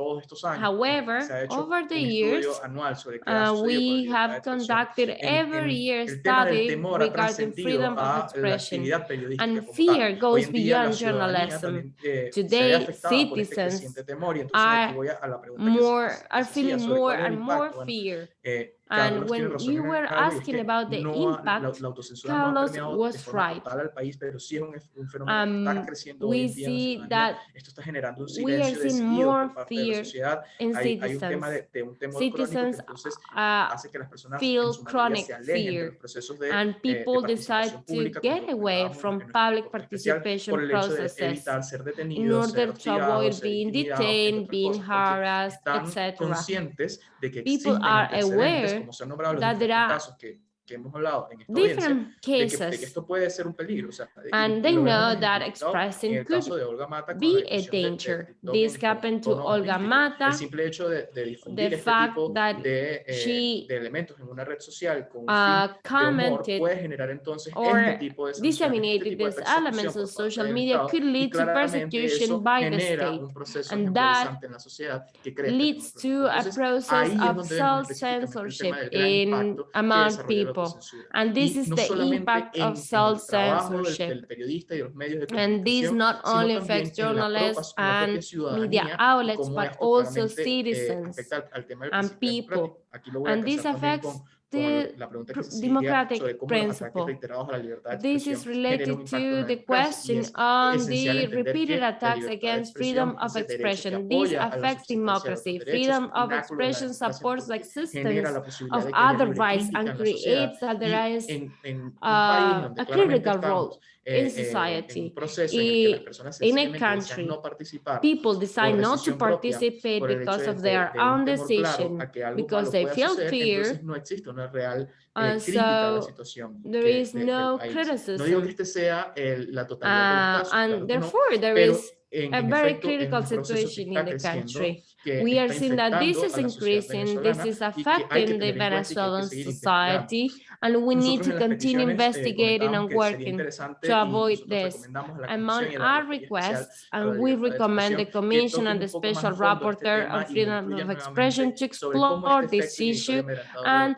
Observado a través de todos estos años, However, se ha hecho over the years, estudio anual sobre qué ha Uh, sucedido con la we have conducted every year el tema del study regarding freedom of expression. and fear goes en día la beyond journalism. eh, Today, citizens creciente temor y entonces are aquí voy a, a la pregunta que se- more are feeling more cuál es el and more fear. And Carlos when you were y es asking que about the no la, impact, la no ha Carlos de was right. país, sí Um, está creciendo hoy we en día en la see that Esto está generando un we are seeing more por parte de la fear in Hay, hay citizens. de, de un crónico Citizens uh, hace que las personas feel en su mayoría chronic se alejen de fear de, and eh, people decide to get away from public participation por el hecho de processes in order to avoid being detained, being otras cosas, porque harassed, etc. conscientes de que People are aware como se han nombrado los casos que, que hemos hablado en esta Different de que, de que cases esto puede ser un peligro. O sea, and they know that expressing could caso de Olga Mata con be a difusión de- de danger. This happened to Olga. Mata. El simple hecho de, de difundir The este fact tipo that de, eh, she, de elementos en una red social con uh, fin de humor commented puede generar entonces or este tipo de este disseminated de these elements on social media could lead to persecution by the state. and that en la sociedad que crece leads to a process of donde vemos específicamente el self-censorship tema del gran in among people. Autocensura. And this is no the impact of en el trabajo del- self-censorship. del periodista y de los medios de And this not only affects journalists propia- en la propia and media outlets, but also eh, citizens afecta al- al tema del and people. democrático. Aquí lo voy a And this affects the la pregunta que pr- se seguía democratic sobre cómo los ataques principle. reiterados a la libertad de This is expresión generan un related impacto en la to the question on the repeated attacks against freedom of ese derecho que expression. This affects subsistencia de los democracy. Freedom of pináculo de la expression supports the existence of de que haya other rights and en la sociedad. creates that there Y is en, en un uh, a critical role in eh, society. en un proceso en el que Y las personas in a country, People decide not to participate because of their own decision a que algo because they feel fear entonces no existe una real eh, and crítica a la so there is no país. No digo criticism. que este sea el- la totalidad Uh, los casos, claro and therefore, there is a very critical un proceso que situation in the country. We are seeing that this is a la sociedad increasing, this is y que hay que affecting the tener en cuenta y que hay que Venezuelan society, and we need to continue eh, investigating and working to avoid this. recomendamos a la Among Comisión y a la our requests, and we recommend the Commission and the un poco más Special a fondo este Rapporteur on Freedom of Expression to nuevamente sobre cómo explore this issue implementador de la and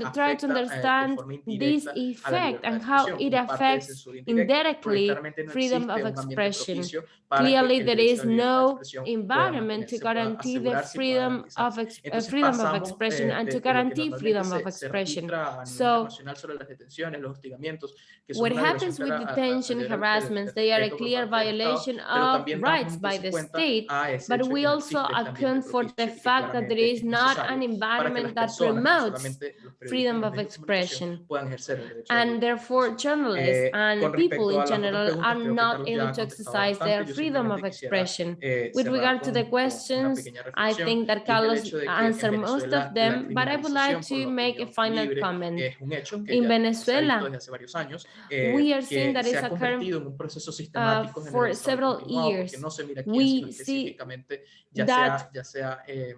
to try to eh, de understand this indirecta a la effect and how it como parte de affects censura indirecta, porque indirectly freedom of expression. propicio para que Clearly, there is a la libertad de no environment to guarantee the asegurarse y pueda freedom of ex- freedom of expression eh, and to de lo que guarantee freedom of expression. So, sobre las detenciones, los hostigamientos, que son What happens with clara a- a- detention, harassments, they are a clear parte del Estado, violation of rights by the state, but we also existe este ambiente account for the propicio y que fact that there is not an necesario para que environment that promotes solamente los periodistas y freedom of medios de comunicación, expression. puedan ejercer el derecho a la And therefore, journalists Eh, and people in general are not able to exercise their freedom of expression. eh, With regard to the questions, I think that y es el Carlos hecho de que en answered most of them, but I would like to make a final comment. Hecho que In Venezuela, desde hace varios años, eh, we are que seeing that se it's ha convertido en un proceso sistemático for generalizado y several years. no se mira quién, We específicamente, ya sea, ya sea, eh,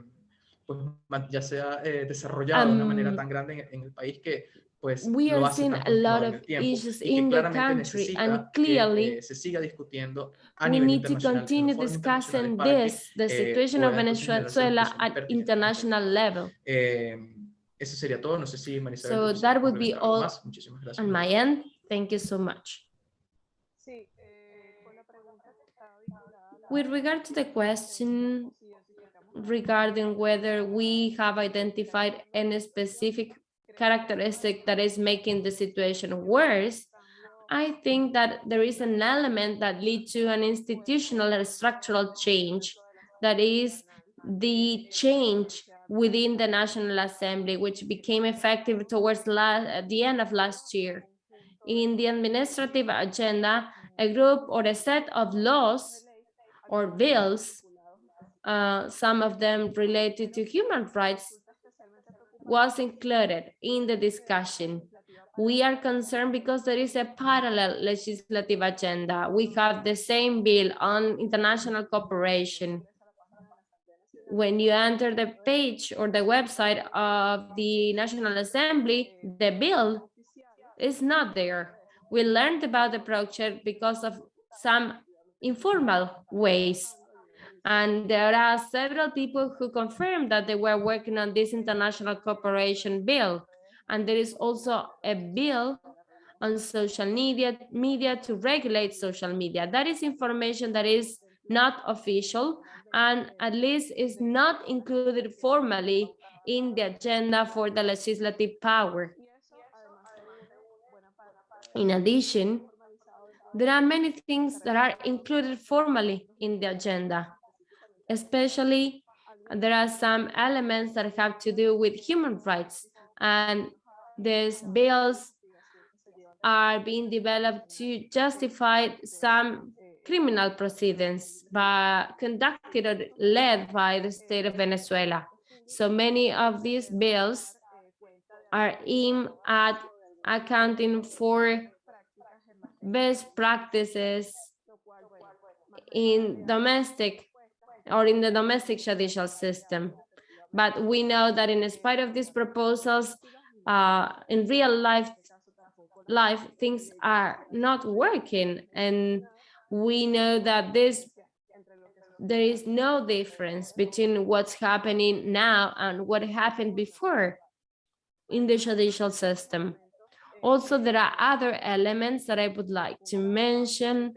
pues, ma- ya sea eh, desarrollado de una manera um, tan grande en, en el país que pues we lo are hace seeing a lot of issues in the country and que, clearly eh, se siga discutiendo a we need to continue discussing this, the eh, situation of Venezuela at international level. Eh, eso sería todo. No sé si Marisabel So that would be all más. Muchísimas gracias. On my end, thank you so much. Sí, eh, con la pregunta que estaba vinculada With regard to the question regarding whether we have identified any specific characteristic that is making the situation worse, I think that there is an element that leads to an institutional and structural change that is the change within the National Assembly, which became effective towards the end of last year. In the administrative agenda, a group or a set of laws or bills, uh, some of them related to human rights, was included in the discussion. We are concerned because there is a parallel legislative agenda. We have the same bill on international cooperation. When you enter the page or the website of the National Assembly, the bill is not there. We learned about the project because of some informal ways. And there are several people who confirmed that they were working on this international cooperation bill. And there is also a bill on social media, media to regulate social media. That is information that is not official and at least is not included formally in the agenda for the legislative power. In addition, there are many things that are included formally in the agenda, especially there are some elements that have to do with human rights and these bills are being developed to justify some criminal proceedings by conducted or led by the state of Venezuela. So many of these bills are aimed at accounting for best practices in domestic or in the domestic judicial system. But we know that in spite of these proposals, uh, in real life, life things are not working. And we know that this there is no difference between what's happening now and what happened before in the judicial system. Also, there are other elements that I would like to mention.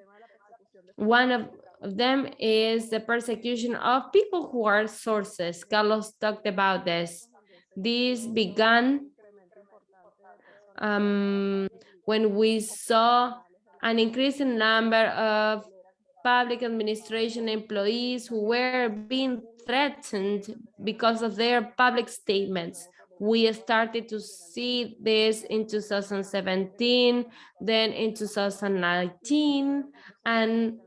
One of them is the persecution of people who are sources. Carlos talked about this. This began um, when we saw an increasing number of public administration employees who were being threatened because of their public statements. We started to see this in 2017, then in 2019, and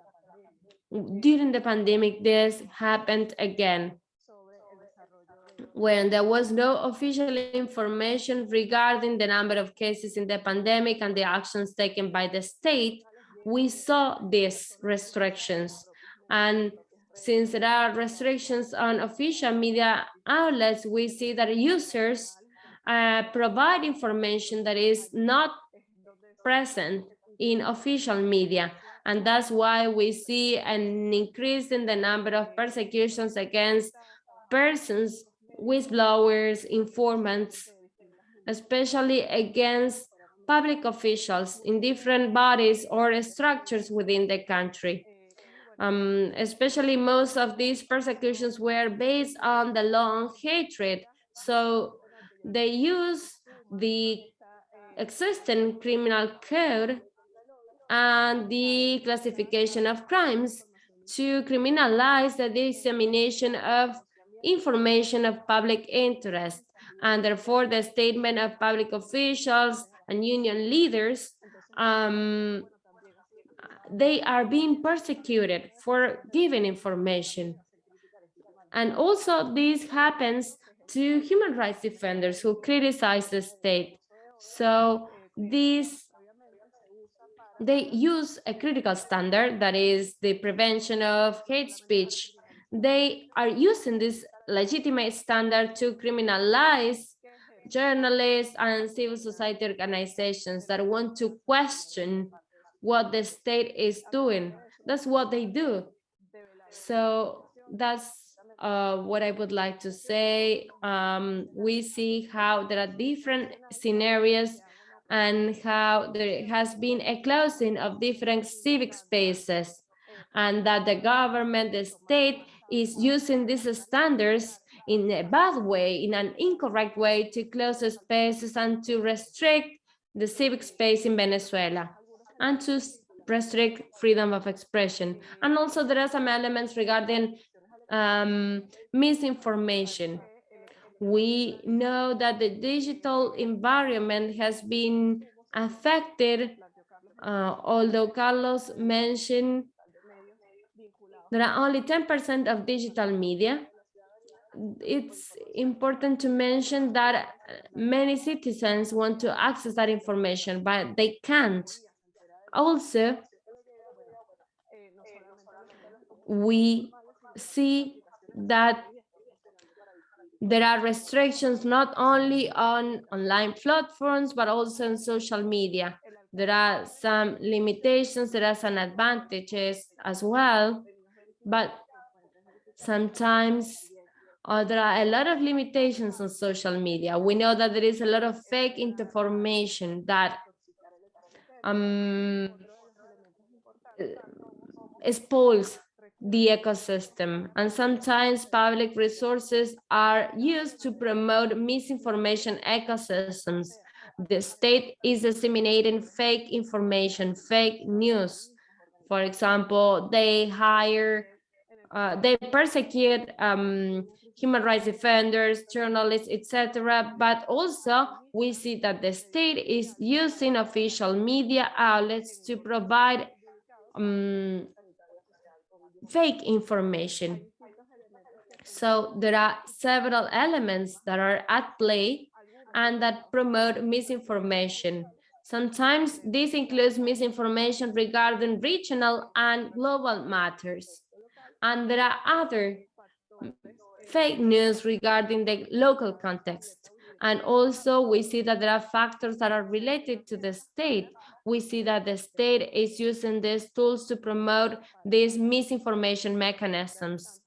during the pandemic, this happened again when there was no official information regarding the number of cases in the pandemic and the actions taken by the state, we saw these restrictions. And since there are restrictions on official media outlets, we see that users uh, provide information that is not present in official media. And that's why we see an increase in the number of persecutions against persons, whistleblowers, informants, especially against public officials in different bodies or structures within the country. Um, especially most of these persecutions were based on the long hatred. So they use the existing criminal code and the classification of crimes to criminalize the dissemination of information of public interest. And therefore, the statement of public officials and union leaders, um, they are being persecuted for giving information. And also this happens to human rights defenders who criticize the state. So these they use a critical standard that is the prevention of hate speech. They are using this legitimate standard to criminalize journalists and civil society organizations that want to question what the state is doing. That's what they do. So that's uh, what I would like to say. Um, we see how there are different scenarios and how there has been a closing of different civic spaces and that the government, the state is using these standards in a bad way, in an incorrect way to close spaces and to restrict the civic space in Venezuela and to restrict freedom of expression. And also there are some elements regarding um, misinformation. We know that the digital environment has been affected, uh, although Carlos mentioned there are only 10% of digital media. It's important to mention that many citizens want to access that information, but they can't. Also, we see that there are restrictions not only on online platforms, but also on social media. There are some limitations, there are some advantages as well, but sometimes uh, there are a lot of limitations on social media. We know that there is a lot of fake information that um, spoils the ecosystem. And sometimes public resources are used to promote misinformation ecosystems. The state is disseminating fake information, fake news. For example, they hire, uh, they persecute um, human rights defenders, journalists, etc. But also we see that the state is using official media outlets to provide um, fake information. So there are several elements that are at play and that promote misinformation. Sometimes this includes misinformation regarding regional and global matters. And there are other fake news regarding the local context. And also we see that there are factors that are related to the state. We see that the state is using these tools to promote these misinformation mechanisms.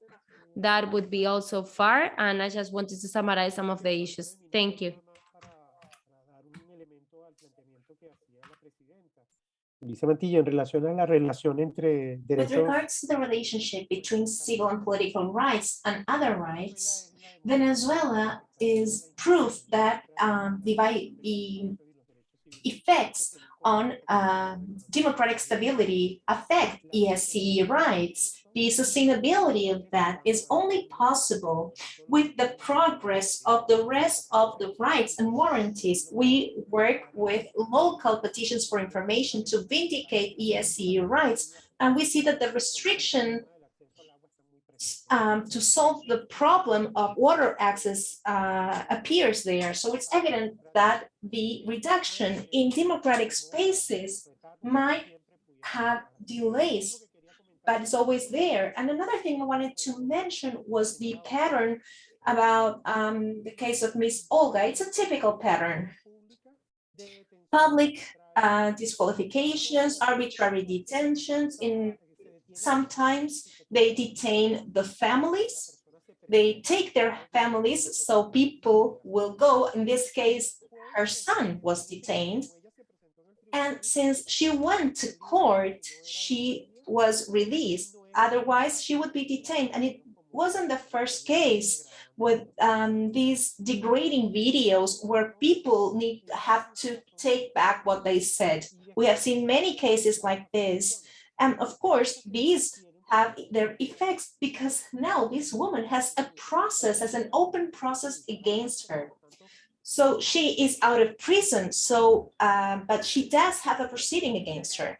That would be also far. And I just wanted to summarize some of the issues. Thank you. Dice Mantilla, en relación a la relación entre With regards to the relationship between civil and political rights and other rights, Venezuela is proof that um, the, the effects on um, democratic stability affect ESCE rights. The sustainability of that is only possible with the progress of the rest of the rights and warranties. We work with local petitions for information to vindicate ESCE rights, and we see that the restriction um, to solve the problem of water access uh, appears there. So it's evident that the reduction in democratic spaces might have delays, but it's always there. And another thing I wanted to mention was the pattern about um, the case of Miss Olga. It's a typical pattern. Public uh, disqualifications, arbitrary detentions in sometimes they detain the families. They take their families so people will go. In this case, her son was detained. And since she went to court, she was released. Otherwise, she would be detained. And it wasn't the first case with um, these degrading videos where people need have to take back what they said. We have seen many cases like this. And of course, these have their effects because now this woman has a process, has an open process against her. So she is out of prison, so, uh, but she does have a proceeding against her.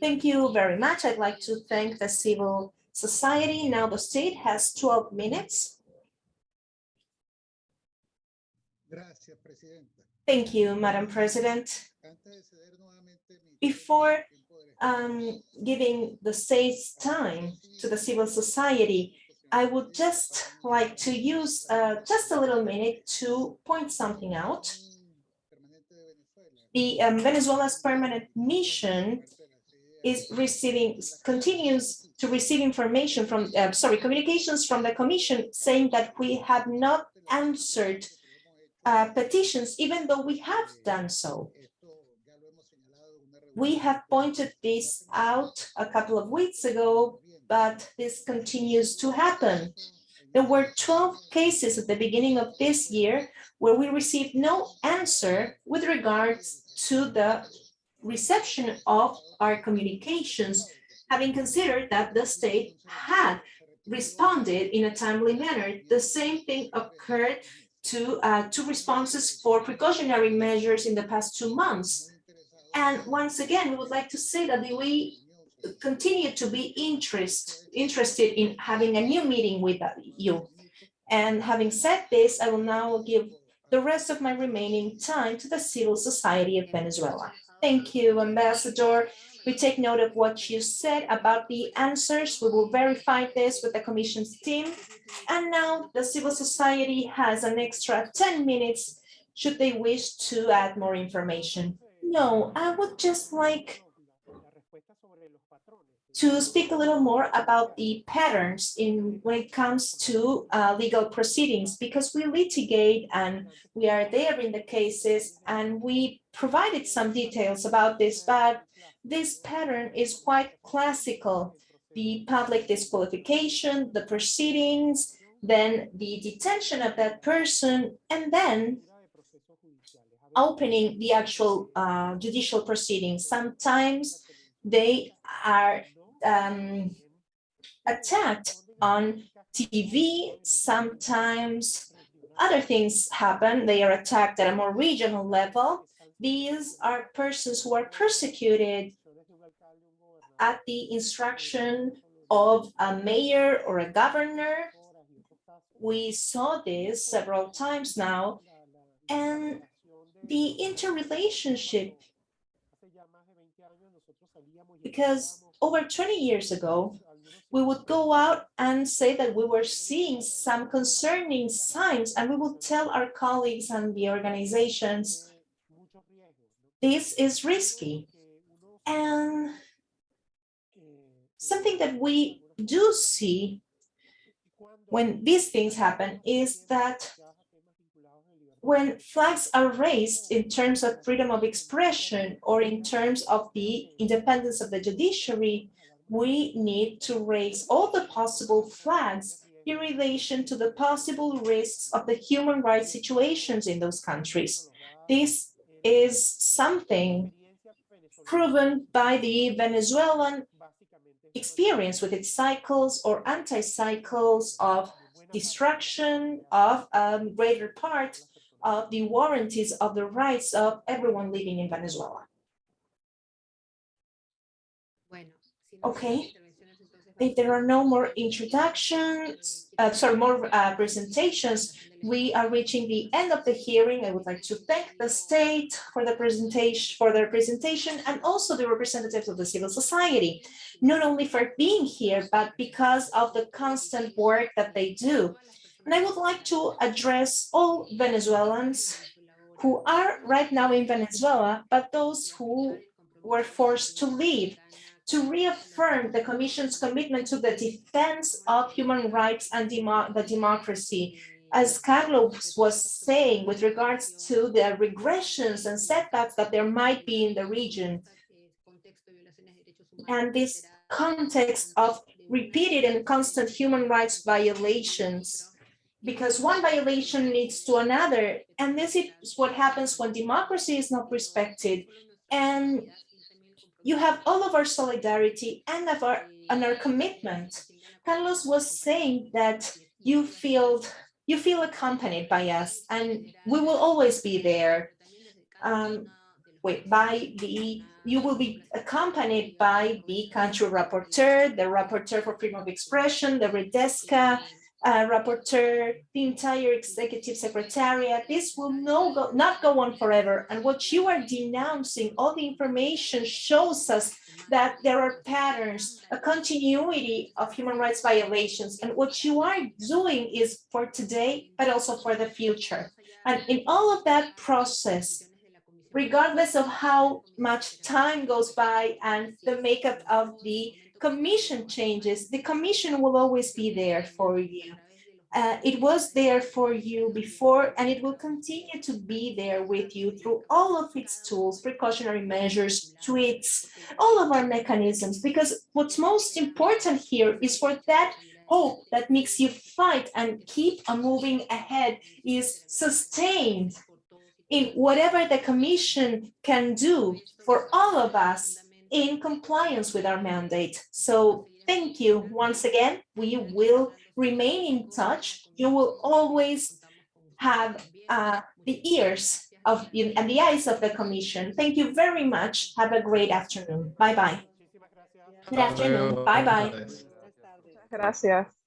Thank you very much. I'd like to thank the civil society. Now the state has 12 minutes. Thank you, Madam President. Antes de ceder nuevamente mi Before um, giving the state's time to the civil society, I would just like to use uh, just a little minute to point something out. The um, Venezuela's permanent mission is receiving, continues to receive information from, uh, sorry, communications from the commission saying that we have not answered uh, petitions, even though we have done so. esto ya lo hemos señalado en una reunión We have pointed this out a couple of weeks ago, but this continues to happen. There were 12 cases at the beginning of this year where we received no answer with regards to the reception of our communications, having considered that the state had responded in a timely manner. The same thing occurred to uh, two responses for precautionary measures in the past two months. And once again, we would like to say that we continue to be interest, interested in having a new meeting with you. And having said this, I will now give the rest of my remaining time to the civil society of Venezuela. Thank you, Ambassador. We take note of what you said about the answers. We will verify this with the commission's team. And now the civil society has an extra 10 minutes should they wish to add more information. No, I would just like to speak a little more about the patterns in when it comes to uh, legal proceedings, because we litigate and we are there in the cases and we provided some details about this, but this pattern is quite classical. the public disqualification, the proceedings, then the detention of that person, and then opening the actual uh, judicial proceedings. Sometimes they are um, attacked on TV, sometimes other things happen. They are attacked at a more regional level. These are persons who are persecuted at the instruction of a mayor or a governor. We saw this several times now, and the interrelationship, because over 20 years ago, we would go out and say that we were seeing some concerning signs, and we would tell our colleagues and the organizations, this is risky. And something that we do see when these things happen is that when flags are raised in terms of freedom of expression or in terms of the independence of the judiciary, we need to raise all the possible flags in relation to the possible risks of the human rights situations in those countries. This is something proven by the Venezuelan experience with its cycles or anti-cycles of destruction of a greater part of the warranties of the rights of everyone living in Venezuela. Okay. If there are no more introductions, uh, sorry, more uh, presentations, we are reaching the end of the hearing. I would like to thank the state for the presentation, for their presentation, and also the representatives of the civil society, not only for being here, but because of the constant work that they do. And I would like to address all Venezuelans who are right now in Venezuela, but those who were forced to leave to reaffirm the Commission's commitment to the defense of human rights and demo the democracy. As Carlos was saying with regards to the regressions and setbacks that there might be in the region, and this context of repeated and constant human rights violations, because one violation leads to another, and this is what happens when democracy is not respected, and you have all of our solidarity and of our and our commitment. Carlos was saying that you feel you feel accompanied by us, and we will always be there. Um, wait, by the you will be accompanied by the country rapporteur, the rapporteur for freedom of expression, the Redesca, uh, rapporteur, the entire executive secretariat. This will no go, not go on forever. And what you are denouncing, all the information shows us that there are patterns, a continuity of human rights violations. And what you are doing is for today, but also for the future. And in all of that process, regardless of how much time goes by and the makeup of the commission changes, the commission will always be there for you. Uh, it was there for you before, and it will continue to be there with you through all of its tools, precautionary measures, tweets, all of our mechanisms, because what's most important here is for that hope that makes you fight and keep on moving ahead is sustained in whatever the commission can do for all of us in compliance with our mandate. So thank you once again. We will remain in touch. You will always have uh, the ears of and the eyes of the commission. Thank you very much. Have a great afternoon. Bye bye. Good afternoon. Bye bye. Gracias.